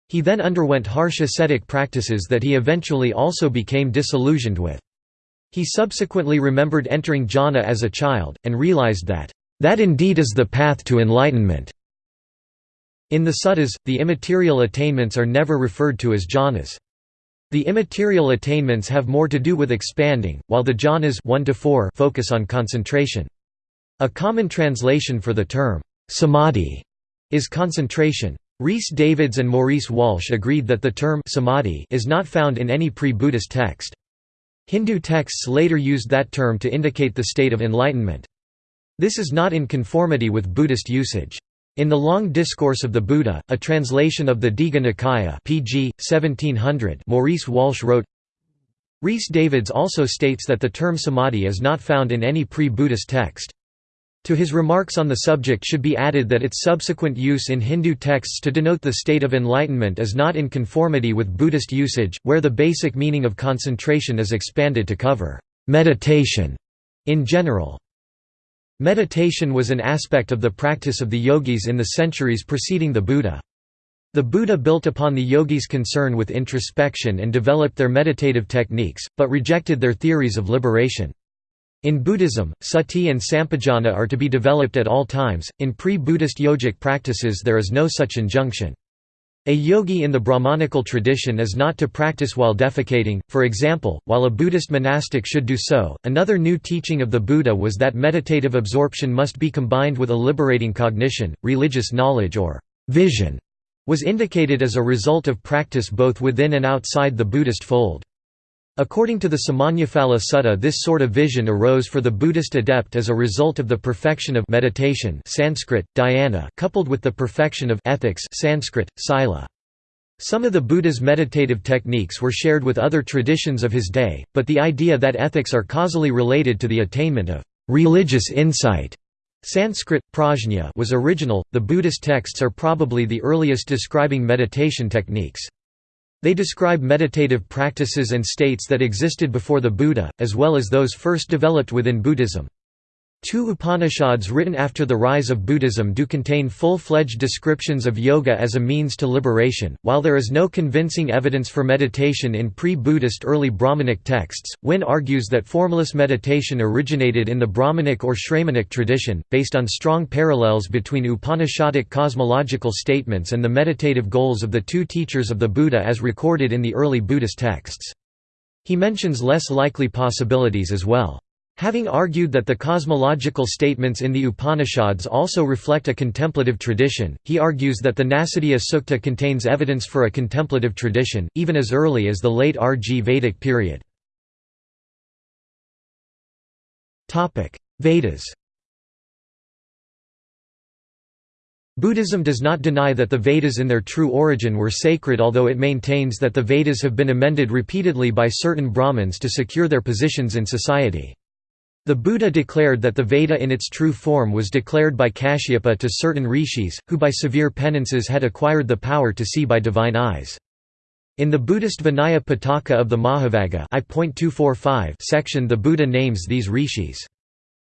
He then underwent harsh ascetic practices that he eventually also became disillusioned with. He subsequently remembered entering jhana as a child, and realized that, "...that indeed is the path to enlightenment." In the suttas, the immaterial attainments are never referred to as jhanas. The immaterial attainments have more to do with expanding, while the jhanas 1 to 4 focus on concentration. A common translation for the term, samadhi, is concentration. Rhys Davids and Maurice Walsh agreed that the term samadhi is not found in any pre-Buddhist text. Hindu texts later used that term to indicate the state of enlightenment. This is not in conformity with Buddhist usage. In the Long Discourse of the Buddha, a translation of the Digha Nikaya pg. 1700 Maurice Walsh wrote, Rhys Davids also states that the term samadhi is not found in any pre-Buddhist text. To his remarks on the subject should be added that its subsequent use in Hindu texts to denote the state of enlightenment is not in conformity with Buddhist usage, where the basic meaning of concentration is expanded to cover meditation in general. Meditation was an aspect of the practice of the yogis in the centuries preceding the Buddha. The Buddha built upon the yogis' concern with introspection and developed their meditative techniques, but rejected their theories of liberation. In Buddhism, sati and sampajana are to be developed at all times, in pre-Buddhist yogic practices there is no such injunction. A yogi in the Brahmanical tradition is not to practice while defecating, for example, while a Buddhist monastic should do so. Another new teaching of the Buddha was that meditative absorption must be combined with a liberating cognition, religious knowledge or vision was indicated as a result of practice both within and outside the Buddhist fold. According to the Samannaphala Sutta this sort of vision arose for the Buddhist adept as a result of the perfection of meditation Sanskrit, dhyana coupled with the perfection of ethics Sanskrit, sila. Some of the Buddha's meditative techniques were shared with other traditions of his day, but the idea that ethics are causally related to the attainment of religious insight Sanskrit, prajna was original. The Buddhist texts are probably the earliest describing meditation techniques. They describe meditative practices and states that existed before the Buddha, as well as those first developed within Buddhism. Two Upanishads written after the rise of Buddhism do contain full-fledged descriptions of yoga as a means to liberation. While there is no convincing evidence for meditation in pre-Buddhist early Brahmanic texts, Wynne argues that formless meditation originated in the Brahmanic or Shramanic tradition, based on strong parallels between Upanishadic cosmological statements and the meditative goals of the two teachers of the Buddha as recorded in the early Buddhist texts. He mentions less likely possibilities as well. Having argued that the cosmological statements in the Upanishads also reflect a contemplative tradition, he argues that the Nasadiya Sukta contains evidence for a contemplative tradition, even as early as the late RG Vedic period. Vedas Buddhism does not deny that the Vedas in their true origin were sacred although it maintains that the Vedas have been amended repeatedly by certain Brahmins to secure their positions in society. The Buddha declared that the Veda in its true form was declared by Kashyapa to certain rishis, who by severe penances had acquired the power to see by divine eyes. In the Buddhist Vinaya Pitaka of the Mahavagga section the Buddha names these rishis.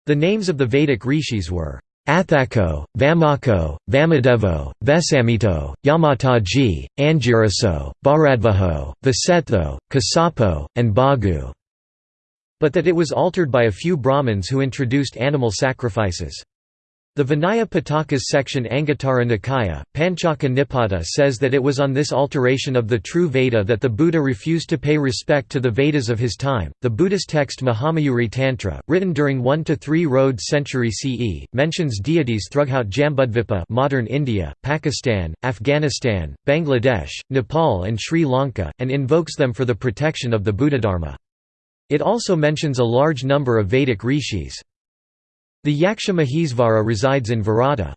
The names of the Vedic rishis were Athako, Vamako, Vamadevo, Vesamito, Yamataggi, Angiraso, Bharadvaho, Vasetho, Kasapo, and Bhagu but that it was altered by a few Brahmins who introduced animal sacrifices. The Vinaya Pitaka's section Anguttara Nikaya, Panchaka Nipata says that it was on this alteration of the true Veda that the Buddha refused to pay respect to the Vedas of his time. The Buddhist text Mahamayuri Tantra, written during 1 to 3 Road century CE, mentions deities throughout Jambudvipa, modern India, Pakistan, Afghanistan, Bangladesh, Nepal, and Sri Lanka, and invokes them for the protection of the Buddhadharma. It also mentions a large number of Vedic rishis. The Yaksha Mahesvara resides in Virata.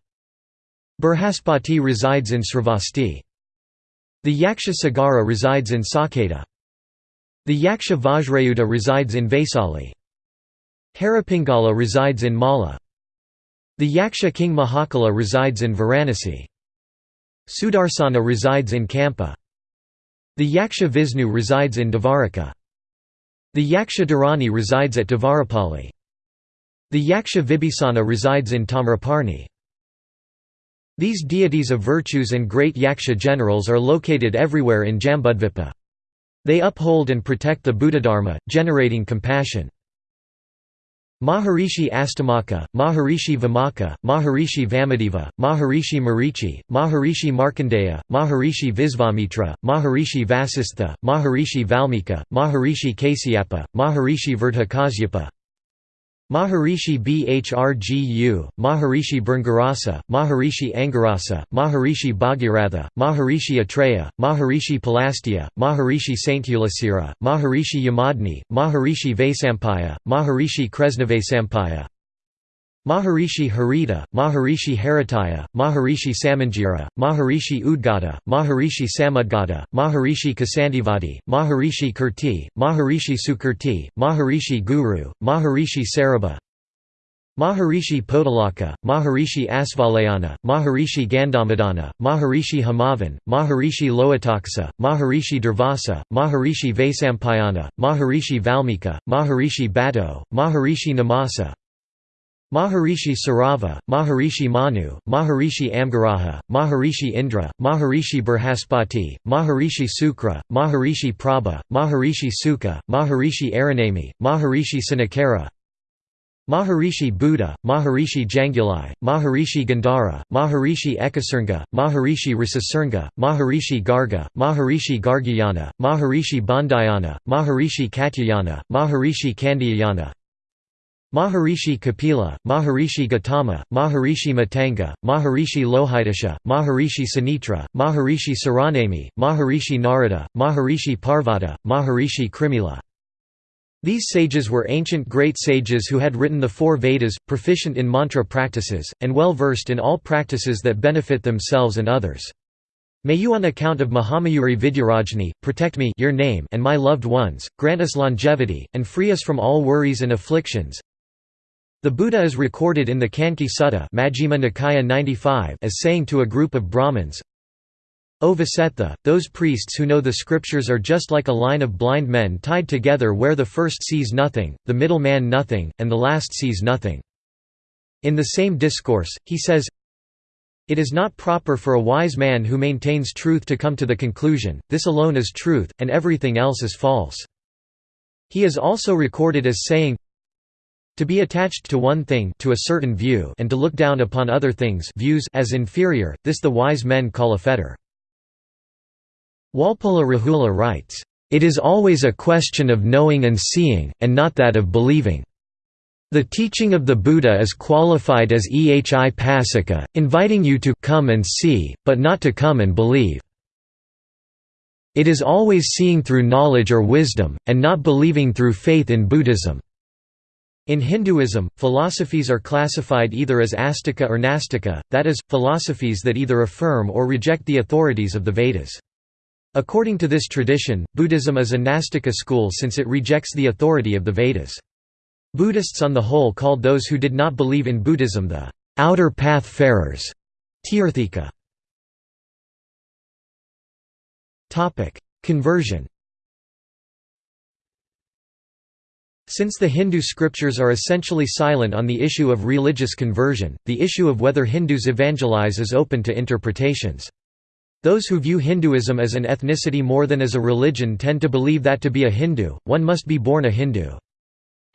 Burhaspati resides in Sravasti. The Yaksha Sagara resides in Saketa. The Yaksha Vajrayuda resides in Vaisali. Haripingala resides in Malla. The Yaksha King Mahakala resides in Varanasi. Sudarsana resides in Kampa. The Yaksha Vishnu resides in Dvaraka. The Yaksha Dharani resides at Devarapalli. The Yaksha Vibhisana resides in Tamraparni. These deities of virtues and great Yaksha generals are located everywhere in Jambudvipa. They uphold and protect the Buddhadharma, generating compassion. Maharishi Astamaka, Maharishi Vimaka, Maharishi Vamadeva, Maharishi Marichi, Maharishi Markandeya, Maharishi Visvamitra, Maharishi Vasistha, Maharishi Valmika, Maharishi Kasyapa, Maharishi Vertakasyapa, Maharishi Bhrgu, Maharishi Bringarasa, Maharishi Angarasa, Maharishi Bhagiratha, Maharishi Atreya, Maharishi Palastya, Maharishi Sainthulasira, Maharishi Yamadni, Maharishi Vaisampaya, Maharishi Kresnavasampaya, Maharishi Harita, Maharishi Haritaya, Maharishi Samanjira, Maharishi Udgata, Maharishi Samudgata, Maharishi Kasandivadi, Maharishi Kirti, Maharishi Sukirti, Maharishi Guru, Maharishi Sarabha, Maharishi Podalaka, Maharishi Asvalayana, Maharishi Gandhamadana, Maharishi Hamavan, Maharishi Lohitaksa, Maharishi Durvasa, Maharishi Vaisampayana, Maharishi Valmika, Maharishi Bato, Maharishi Namasa, Maharishi Sarava, Maharishi Manu, Maharishi Amgaraja, Maharishi Indra, Maharishi Burhaspati, Maharishi Sukra, Maharishi Prabha, Maharishi Sukha, Maharishi Aranami, Maharishi Sanakara Maharishi Buddha, Maharishi Jangulai, Maharishi Gandhara, Maharishi Ekasringa, Maharishi Risasringa, Maharishi Garga, Maharishi Gargyayana, Maharishi Bandayana, Maharishi Katyayana, Maharishi Kandiyayana, Maharishi Kapila, Maharishi Gautama, Maharishi Matanga, Maharishi Lohidasha, Maharishi Sanitra, Maharishi Saranami, Maharishi Narada, Maharishi Parvata, Maharishi Krimila. These sages were ancient great sages who had written the four Vedas, proficient in mantra practices, and well versed in all practices that benefit themselves and others. May you on account of Mahamayuri Vidyarajni, protect me your name and my loved ones, grant us longevity, and free us from all worries and afflictions. The Buddha is recorded in the Canki Sutta Majjhima Nikaya 95 as saying to a group of Brahmins, O Vasetha, those priests who know the scriptures are just like a line of blind men tied together where the first sees nothing, the middle man nothing, and the last sees nothing. In the same discourse, he says, It is not proper for a wise man who maintains truth to come to the conclusion, this alone is truth, and everything else is false. He is also recorded as saying, to be attached to one thing to a certain view and to look down upon other things views as inferior, this the wise men call a fetter. Walpola Rahula writes, "...it is always a question of knowing and seeing, and not that of believing." The teaching of the Buddha is qualified as ehi passika, inviting you to come and see, but not to come and believe. It is always seeing through knowledge or wisdom, and not believing through faith in Buddhism. In Hinduism, philosophies are classified either as astika or nastika, that is, philosophies that either affirm or reject the authorities of the Vedas. According to this tradition, Buddhism is a Nastika school since it rejects the authority of the Vedas. Buddhists on the whole called those who did not believe in Buddhism the outer path farers. Tirthika. Conversion Since the Hindu scriptures are essentially silent on the issue of religious conversion, the issue of whether Hindus evangelize is open to interpretations. Those who view Hinduism as an ethnicity more than as a religion tend to believe that to be a Hindu, one must be born a Hindu.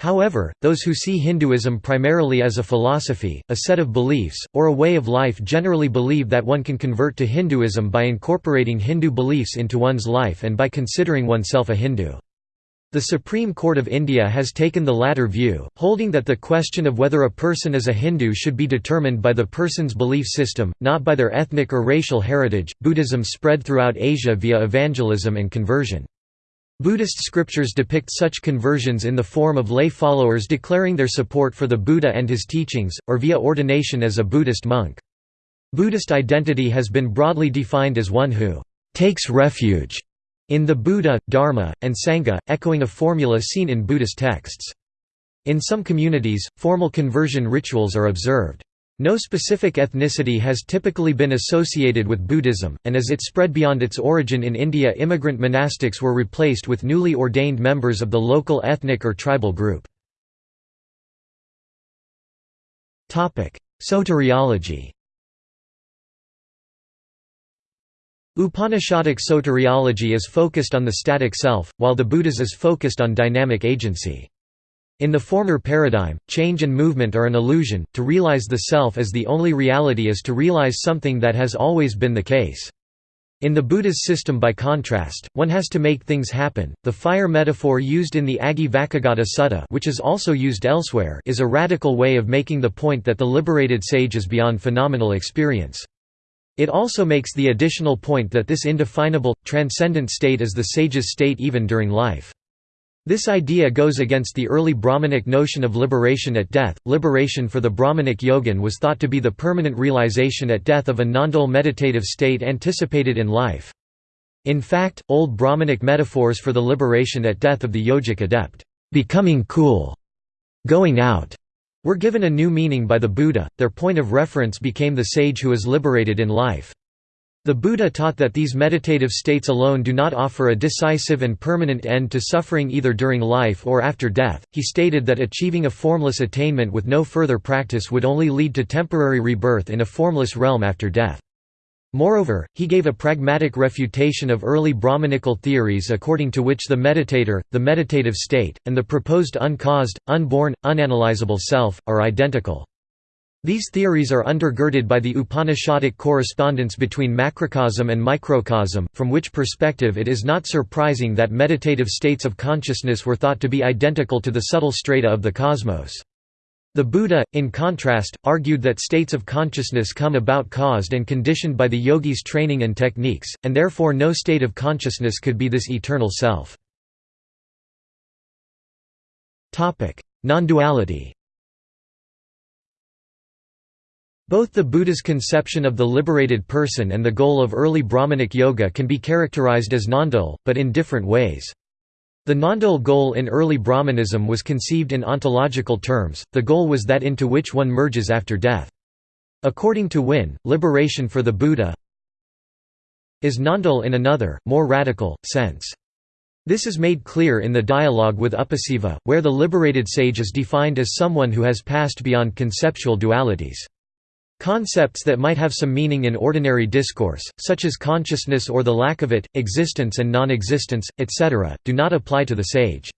However, those who see Hinduism primarily as a philosophy, a set of beliefs, or a way of life generally believe that one can convert to Hinduism by incorporating Hindu beliefs into one's life and by considering oneself a Hindu. The Supreme Court of India has taken the latter view, holding that the question of whether a person is a Hindu should be determined by the person's belief system, not by their ethnic or racial heritage. Buddhism spread throughout Asia via evangelism and conversion. Buddhist scriptures depict such conversions in the form of lay followers declaring their support for the Buddha and his teachings, or via ordination as a Buddhist monk. Buddhist identity has been broadly defined as one who takes refuge in the Buddha, Dharma, and Sangha, echoing a formula seen in Buddhist texts. In some communities, formal conversion rituals are observed. No specific ethnicity has typically been associated with Buddhism, and as it spread beyond its origin in India immigrant monastics were replaced with newly ordained members of the local ethnic or tribal group. Soteriology Upanishadic soteriology is focused on the static self, while the Buddha's is focused on dynamic agency. In the former paradigm, change and movement are an illusion, to realize the self as the only reality is to realize something that has always been the case. In the Buddha's system by contrast, one has to make things happen. The fire metaphor used in the Aggivacchagotta Sutta which is also used elsewhere is a radical way of making the point that the liberated sage is beyond phenomenal experience. It also makes the additional point that this indefinable, transcendent state is the sage's state even during life. This idea goes against the early Brahmanic notion of liberation at death. Liberation for the Brahmanic yogin was thought to be the permanent realization at death of a non-dual meditative state anticipated in life. In fact, old Brahmanic metaphors for the liberation at death of the yogic adept, becoming cool, going out, were given a new meaning by the Buddha, their point of reference became the sage who is liberated in life. The Buddha taught that these meditative states alone do not offer a decisive and permanent end to suffering either during life or after death. He stated that achieving a formless attainment with no further practice would only lead to temporary rebirth in a formless realm after death. Moreover, he gave a pragmatic refutation of early Brahmanical theories according to which the meditator, the meditative state, and the proposed uncaused, unborn, unanalyzable self, are identical. These theories are undergirded by the Upanishadic correspondence between macrocosm and microcosm, from which perspective it is not surprising that meditative states of consciousness were thought to be identical to the subtle strata of the cosmos. The Buddha, in contrast, argued that states of consciousness come about caused and conditioned by the yogi's training and techniques, and therefore no state of consciousness could be this eternal self. Non-duality Both the Buddha's conception of the liberated person and the goal of early Brahmanic yoga can be characterized as non-dual, but in different ways. The non-dual goal in early Brahmanism was conceived in ontological terms, the goal was that into which one merges after death. According to Wynne, liberation for the Buddha is non-dual in another, more radical, sense. This is made clear in the dialogue with Upasiva, where the liberated sage is defined as someone who has passed beyond conceptual dualities. Concepts that might have some meaning in ordinary discourse, such as consciousness or the lack of it, existence and non-existence, etc., do not apply to the sage.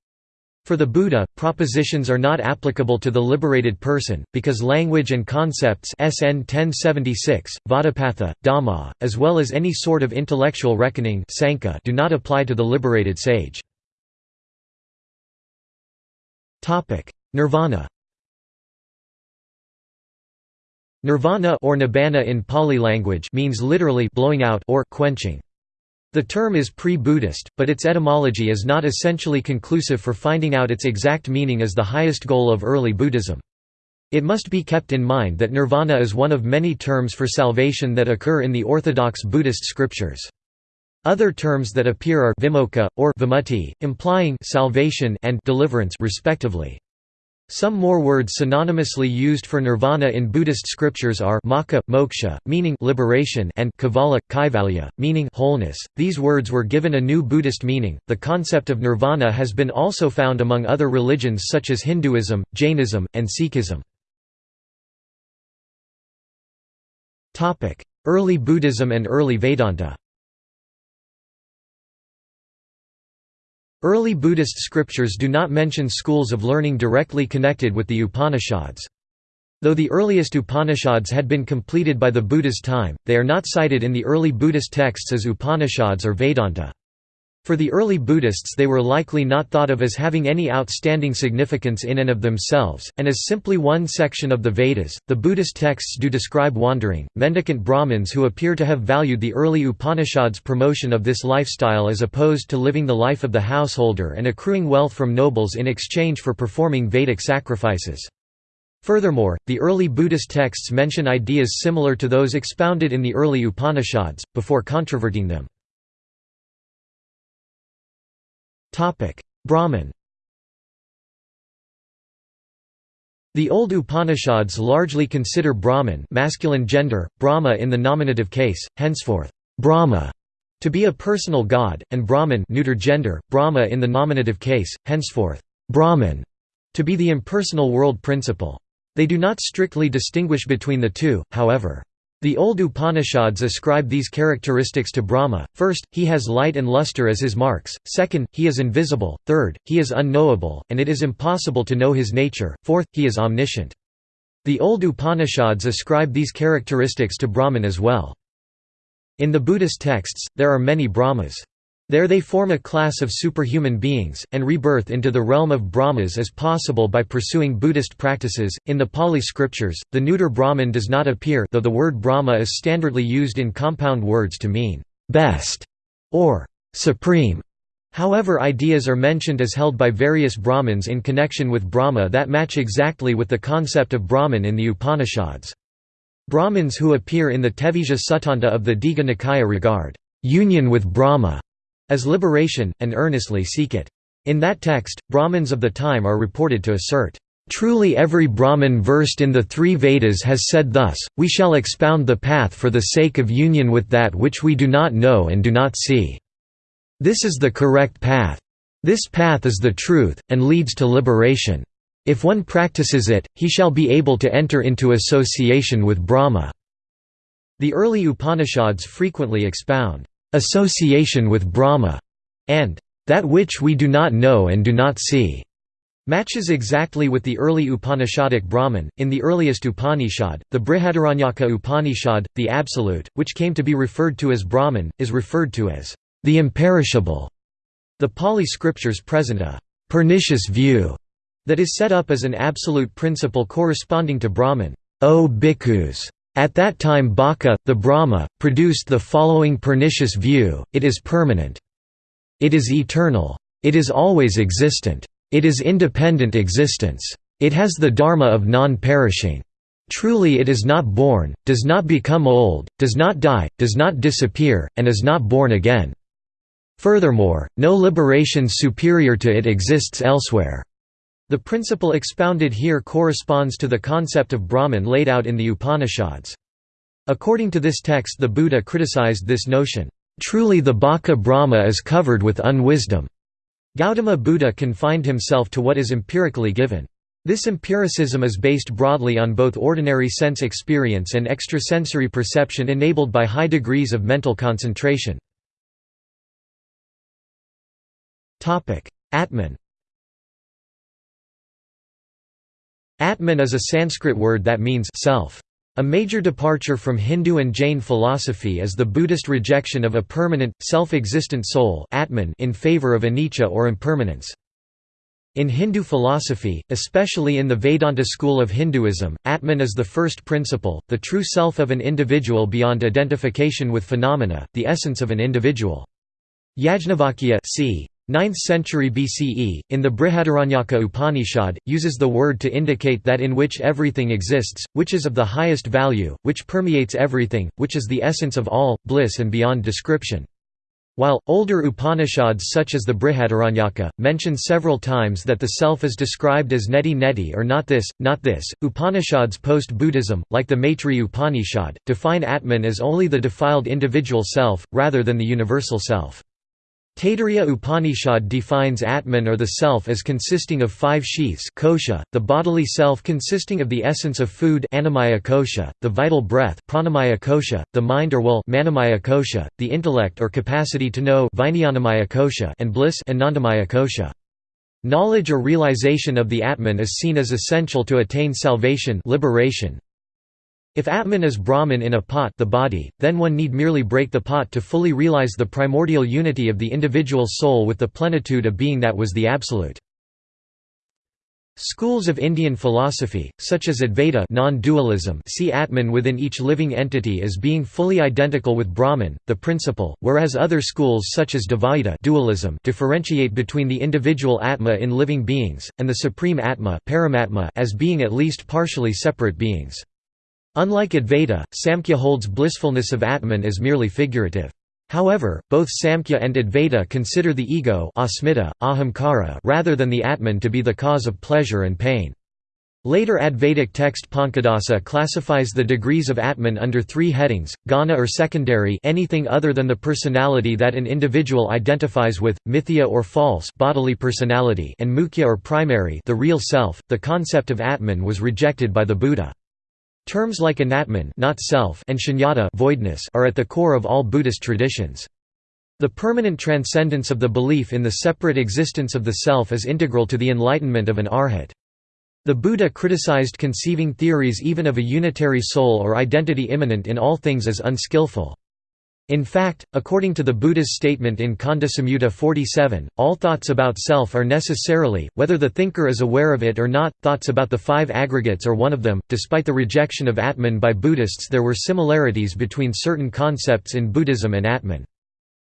For the Buddha, propositions are not applicable to the liberated person, because language and concepts SN 1076, Vadapatha, Dhamma, as well as any sort of intellectual reckoning do not apply to the liberated sage. Nirvana Nirvana or nibbana in Pali language means literally blowing out or quenching. The term is pre-Buddhist, but its etymology is not essentially conclusive for finding out its exact meaning as the highest goal of early Buddhism. It must be kept in mind that nirvana is one of many terms for salvation that occur in the orthodox Buddhist scriptures. Other terms that appear are vimoksha, or vimutti, implying salvation and deliverance respectively. Some more words synonymously used for nirvana in Buddhist scriptures are mokkha, moksha, meaning liberation, and kevala, kaivalya, meaning wholeness. These words were given a new Buddhist meaning. The concept of nirvana has been also found among other religions such as Hinduism, Jainism, and Sikhism. Topic: Early Buddhism and early Vedanta. Early Buddhist scriptures do not mention schools of learning directly connected with the Upanishads. Though the earliest Upanishads had been completed by the Buddha's time, they are not cited in the early Buddhist texts as Upanishads or Vedanta. For the early Buddhists they were likely not thought of as having any outstanding significance in and of themselves, and as simply one section of the Vedas. The Buddhist texts do describe wandering, mendicant Brahmins who appear to have valued the early Upanishads' promotion of this lifestyle as opposed to living the life of the householder and accruing wealth from nobles in exchange for performing Vedic sacrifices. Furthermore, the early Buddhist texts mention ideas similar to those expounded in the early Upanishads, before controverting them. Brahman The old Upanishads largely consider Brahman masculine gender, Brahma in the nominative case, henceforth, Brahma, to be a personal god, and Brahman neuter gender, Brahma in the nominative case, henceforth, Brahman, to be the impersonal world principle. They do not strictly distinguish between the two, however. The old Upanishads ascribe these characteristics to Brahma, first, he has light and luster as his marks, second, he is invisible, third, he is unknowable, and it is impossible to know his nature, fourth, he is omniscient. The old Upanishads ascribe these characteristics to Brahman as well. In the Buddhist texts, there are many Brahmas. There they form a class of superhuman beings, and rebirth into the realm of Brahmas is possible by pursuing Buddhist practices. In the Pali scriptures, the neuter Brahman does not appear, though the word Brahma is standardly used in compound words to mean best or supreme. However, ideas are mentioned as held by various Brahmins in connection with Brahma that match exactly with the concept of Brahman in the Upanishads. Brahmins who appear in the Tevijja Suttanta of the Digha Nikaya regard union with Brahma as liberation, and earnestly seek it. In that text, Brahmins of the time are reported to assert, "...truly every Brahmin versed in the three Vedas has said thus, we shall expound the path for the sake of union with that which we do not know and do not see. This is the correct path. This path is the truth, and leads to liberation. If one practices it, he shall be able to enter into association with Brahma." The early Upanishads frequently expound, "...association with Brahma", and "...that which we do not know and do not see." matches exactly with the early Upanishadic Brahman. In the earliest Upanishad, the Brihadaranyaka Upanishad, the Absolute, which came to be referred to as Brahman, is referred to as the imperishable. The Pali scriptures present a pernicious view that is set up as an absolute principle corresponding to Brahman. O bhikkhus! At that time Baka, the Brahma, produced the following pernicious view, it is permanent. It is eternal. It is always existent. It is independent existence. It has the dharma of non-perishing. Truly it is not born, does not become old, does not die, does not disappear, and is not born again. Furthermore, no liberation superior to it exists elsewhere. The principle expounded here corresponds to the concept of Brahman laid out in the Upanishads. According to this text the Buddha criticized this notion, "...truly the Baka Brahma is covered with unwisdom." Gautama Buddha confined himself to what is empirically given. This empiricism is based broadly on both ordinary sense experience and extrasensory perception enabled by high degrees of mental concentration. Atman Atman is a Sanskrit word that means self. A major departure from Hindu and Jain philosophy is the Buddhist rejection of a permanent, self-existent soul Atman in favor of anicca or impermanence. In Hindu philosophy, especially in the Vedanta school of Hinduism, Atman is the first principle, the true self of an individual beyond identification with phenomena, the essence of an individual. Yajnavalkya c. 9th century BCE, in the Brihadaranyaka Upanishad, uses the word to indicate that in which everything exists, which is of the highest value, which permeates everything, which is the essence of all, bliss and beyond description. While, older Upanishads such as the Brihadaranyaka, mention several times that the self is described as neti neti or not this, not this, Upanishads post-Buddhism, like the Maitreya Upanishad, define Atman as only the defiled individual self, rather than the universal self. Taittiriya Upanishad defines Atman or the self as consisting of five sheaths kosha, the bodily self consisting of the essence of food annamaya kosha, the vital breath pranamaya kosha, the mind or will manomaya kosha, the intellect or capacity to know kosha and bliss anandamaya kosha. Knowledge or realization of the Atman is seen as essential to attain salvation liberation, if Atman is Brahman in a pot the body, then one need merely break the pot to fully realize the primordial unity of the individual soul with the plenitude of being that was the Absolute. Schools of Indian philosophy, such as Advaita non-dualism see Atman within each living entity as being fully identical with Brahman, the principle, whereas other schools such as Dvaita dualism differentiate between the individual Atma in living beings, and the supreme Atma Paramatma as being at least partially separate beings. Unlike Advaita, Samkhya holds blissfulness of Atman as merely figurative. However, both Samkhya and Advaita consider the ego asmita, ahamkara rather than the Atman to be the cause of pleasure and pain. Later Advaitic text Pankadasa classifies the degrees of Atman under three headings, ghana or secondary anything other than the personality that an individual identifies with, mithya or false bodily personality and mukhya or primary the real self. The concept of Atman was rejected by the Buddha. Terms like anatman not self and shunyata voidness are at the core of all Buddhist traditions. The permanent transcendence of the belief in the separate existence of the self is integral to the enlightenment of an arhat. The Buddha criticized conceiving theories even of a unitary soul or identity immanent in all things as unskillful. In fact, according to the Buddha's statement in Khandha Samyutta 47, all thoughts about self are necessarily, whether the thinker is aware of it or not, thoughts about the five aggregates or one of them. Despite the rejection of Atman by Buddhists, there were similarities between certain concepts in Buddhism and Atman.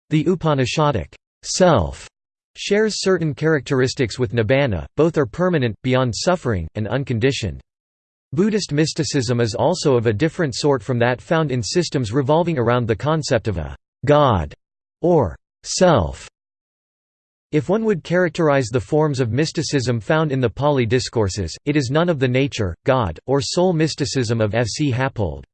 The Upanishadic self shares certain characteristics with Nibbana, both are permanent, beyond suffering, and unconditioned. Buddhist mysticism is also of a different sort from that found in systems revolving around the concept of a «god» or «self». If one would characterize the forms of mysticism found in the Pali discourses, it is none of the nature, God, or soul mysticism of F. C. Happold.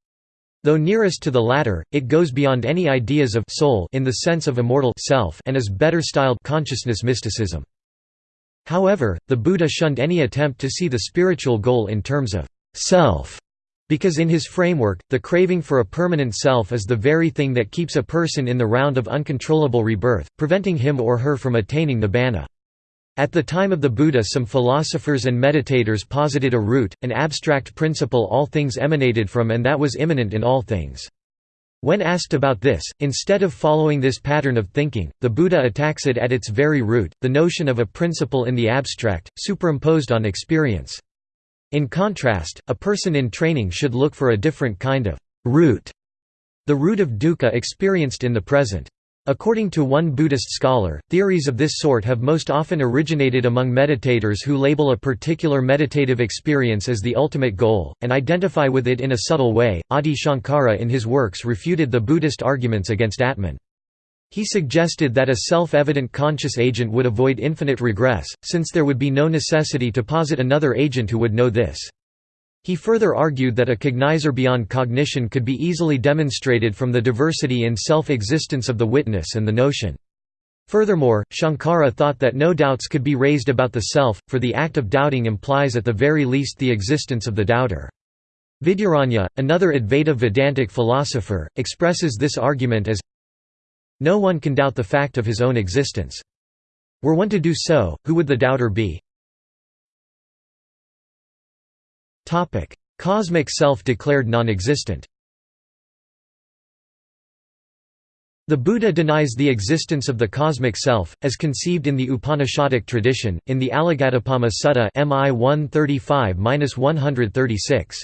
Though nearest to the latter, it goes beyond any ideas of soul in the sense of immortal self and is better styled consciousness mysticism. However, the Buddha shunned any attempt to see the spiritual goal in terms of self. Because in his framework, the craving for a permanent self is the very thing that keeps a person in the round of uncontrollable rebirth, preventing him or her from attaining nibbana. At the time of the Buddha some philosophers and meditators posited a root, an abstract principle all things emanated from and that was immanent in all things. When asked about this, instead of following this pattern of thinking, the Buddha attacks it at its very root, the notion of a principle in the abstract, superimposed on experience. In contrast, a person in training should look for a different kind of root, the root of dukkha experienced in the present. According to one Buddhist scholar, theories of this sort have most often originated among meditators who label a particular meditative experience as the ultimate goal, and identify with it in a subtle way. Adi Shankara in his works refuted the Buddhist arguments against Atman. He suggested that a self-evident conscious agent would avoid infinite regress, since there would be no necessity to posit another agent who would know this. He further argued that a cognizer beyond cognition could be easily demonstrated from the diversity in self-existence of the witness and the notion. Furthermore, Shankara thought that no doubts could be raised about the self, for the act of doubting implies at the very least the existence of the doubter. Vidyaranya, another Advaita Vedantic philosopher, expresses this argument as no one can doubt the fact of his own existence. Were one to do so, who would the doubter be? Cosmic self declared non-existent The Buddha denies the existence of the cosmic self, as conceived in the Upanishadic tradition, in the Alagaddupama Sutta MI 135-136.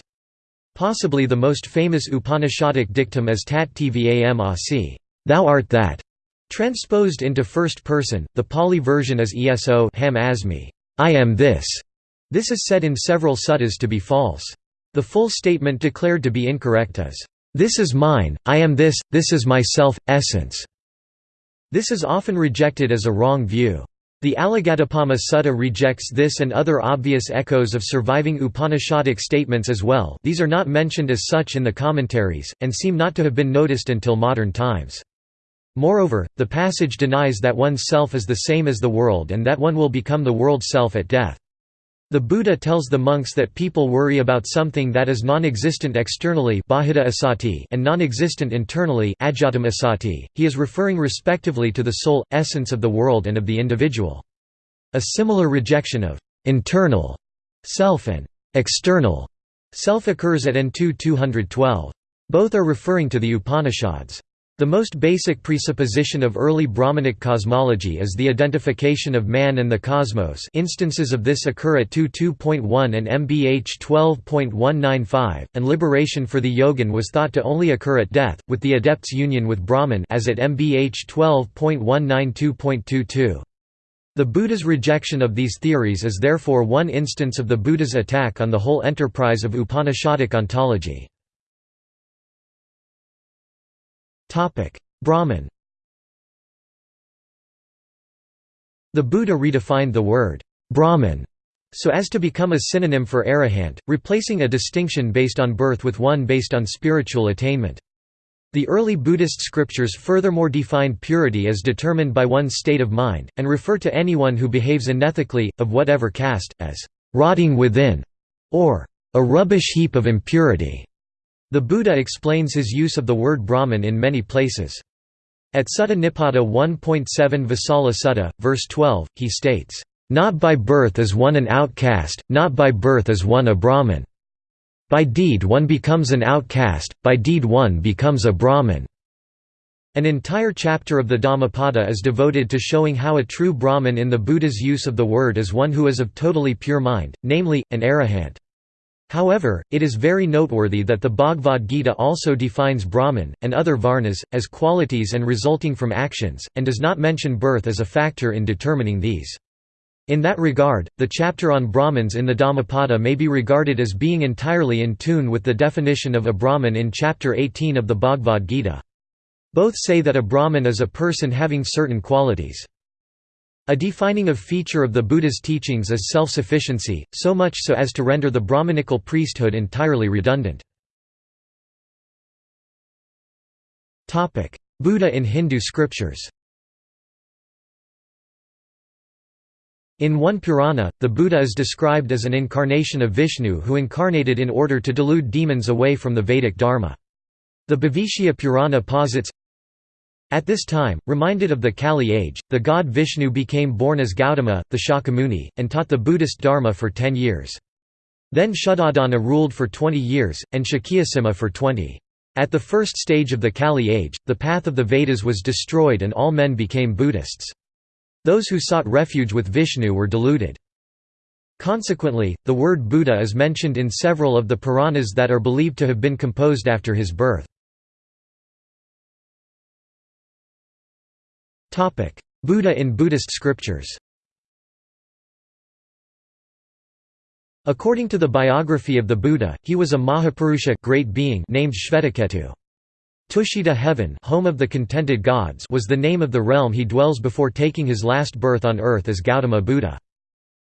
Possibly the most famous Upanishadic dictum is Tat Tvam Asi. Thou art that. Transposed into first person, the Pali version is eso ham asmi, I am this. This is said in several suttas to be false. The full statement declared to be incorrect is, This is mine, I am this, this is myself, essence. This is often rejected as a wrong view. The Alagaddupama Sutta rejects this and other obvious echoes of surviving Upanishadic statements as well these are not mentioned as such in the commentaries, and seem not to have been noticed until modern times. Moreover, the passage denies that one's self is the same as the world and that one will become the world's self at death. The Buddha tells the monks that people worry about something that is non-existent externally and non-existent internally he is referring respectively to the soul, essence of the world and of the individual. A similar rejection of «internal» self and «external» self occurs at N2 212. Both are referring to the Upanishads. The most basic presupposition of early Brahmanic cosmology is the identification of man and the cosmos instances of this occur at 2.2.1 and MBH 12.195, and liberation for the yogin was thought to only occur at death, with the adept's union with Brahman as at MBH 12.192.22. The Buddha's rejection of these theories is therefore one instance of the Buddha's attack on the whole enterprise of Upanishadic ontology. Brahman The Buddha redefined the word Brahman so as to become a synonym for arahant, replacing a distinction based on birth with one based on spiritual attainment. The early Buddhist scriptures furthermore define purity as determined by one's state of mind, and refer to anyone who behaves unethically, of whatever caste, as rotting within, or a rubbish heap of impurity. The Buddha explains his use of the word Brahman in many places. At Sutta Nipata 1.7 Vasala Sutta, verse 12, he states, "...not by birth is one an outcast, not by birth is one a Brahman. By deed one becomes an outcast, by deed one becomes a Brahman." An entire chapter of the Dhammapada is devoted to showing how a true Brahman in the Buddha's use of the word is one who is of totally pure mind, namely, an arahant. However, it is very noteworthy that the Bhagavad Gita also defines Brahman, and other varnas, as qualities and resulting from actions, and does not mention birth as a factor in determining these. In that regard, the chapter on Brahmins in the Dhammapada may be regarded as being entirely in tune with the definition of a Brahman in chapter 18 of the Bhagavad Gita. Both say that a Brahman is a person having certain qualities. A defining of feature of the Buddha's teachings is self-sufficiency, so much so as to render the Brahmanical priesthood entirely redundant. Buddha in Hindu scriptures In one Purana, the Buddha is described as an incarnation of Vishnu who incarnated in order to delude demons away from the Vedic Dharma. The Bhavishya Purana posits, At this time, reminded of the Kali age, the god Vishnu became born as Gautama, the Shakyamuni, and taught the Buddhist Dharma for ten years. Then Shuddhodana ruled for 20 years, and Shakyasimha for 20. At the first stage of the Kali age, the path of the Vedas was destroyed and all men became Buddhists. Those who sought refuge with Vishnu were deluded. Consequently, the word Buddha is mentioned in several of the Puranas that are believed to have been composed after his birth. Buddha in Buddhist scriptures According to the biography of the Buddha, he was a Mahapurusha great being named Shvetaketu. Tushita heaven home of the contented gods was the name of the realm he dwells before taking his last birth on earth as Gautama Buddha.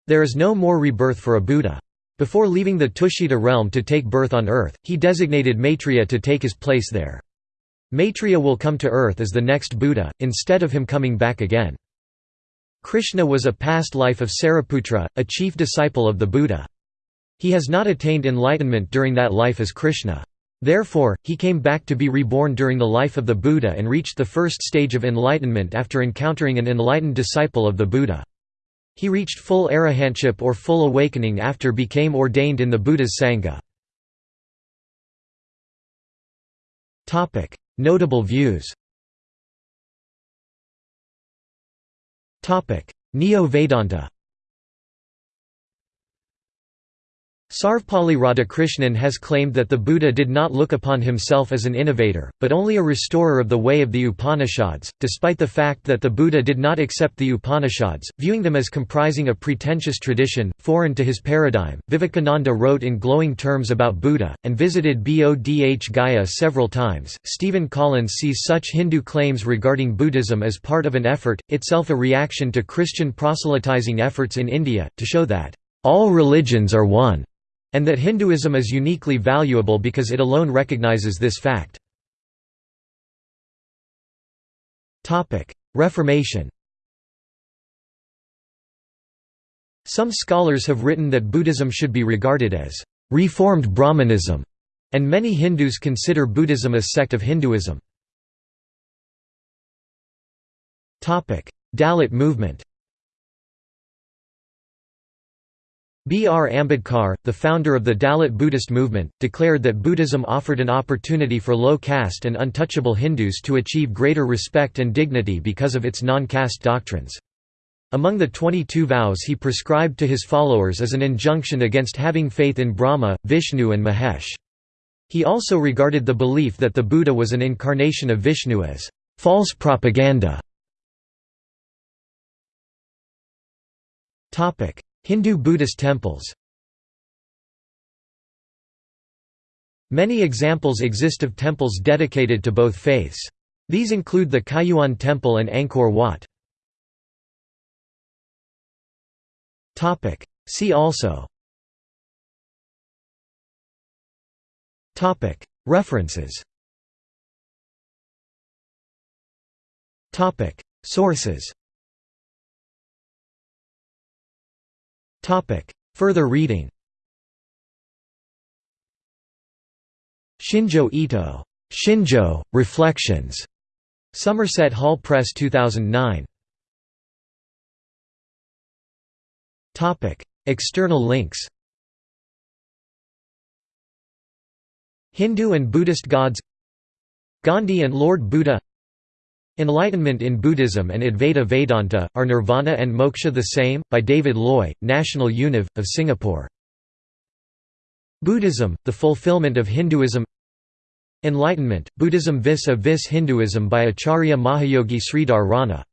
There is no more rebirth for a Buddha. Before leaving the Tushita realm to take birth on earth, he designated Maitreya to take his place there. Maitreya will come to earth as the next Buddha, instead of him coming back again. Krishna was a past life of Sariputra, a chief disciple of the Buddha. He has not attained enlightenment during that life as Krishna. Therefore, he came back to be reborn during the life of the Buddha and reached the first stage of enlightenment after encountering an enlightened disciple of the Buddha. He reached full arahantship or full awakening after became ordained in the Buddha's Sangha. Notable views. Neo-Vedanta Sarvepalli Radhakrishnan has claimed that the Buddha did not look upon himself as an innovator, but only a restorer of the way of the Upanishads, despite the fact that the Buddha did not accept the Upanishads, viewing them as comprising a pretentious tradition, foreign to his paradigm. Vivekananda wrote in glowing terms about Buddha, and visited Bodh Gaya several times. Stephen Collins sees such Hindu claims regarding Buddhism as part of an effort, itself a reaction to Christian proselytizing efforts in India, to show that all religions are one and that Hinduism is uniquely valuable because it alone recognizes this fact. Reformation Some scholars have written that Buddhism should be regarded as reformed Brahmanism, and many Hindus consider Buddhism a sect of Hinduism. Dalit movement B. R. Ambedkar, the founder of the Dalit Buddhist movement, declared that Buddhism offered an opportunity for low-caste and untouchable Hindus to achieve greater respect and dignity because of its non-caste doctrines. Among the 22 vows he prescribed to his followers is an injunction against having faith in Brahma, Vishnu and Mahesh. He also regarded the belief that the Buddha was an incarnation of Vishnu as false propaganda. Hindu-Buddhist temples. Many examples exist of temples dedicated to both faiths. These include the Kaiyuan Temple and Angkor Wat. See also. References. Sources Further reading Shinjo Ito. Shinjo, Reflections. Somerset Hall Press 2009. External links Hindu and Buddhist gods Gandhi and Lord Buddha Enlightenment in Buddhism and Advaita Vedanta, Are Nirvana and Moksha the Same? by David Loy, National Univ, of Singapore. Buddhism, the Fulfillment of Hinduism Enlightenment, Buddhism vis-a-vis Hinduism by Acharya Mahayogi Sridhar Rana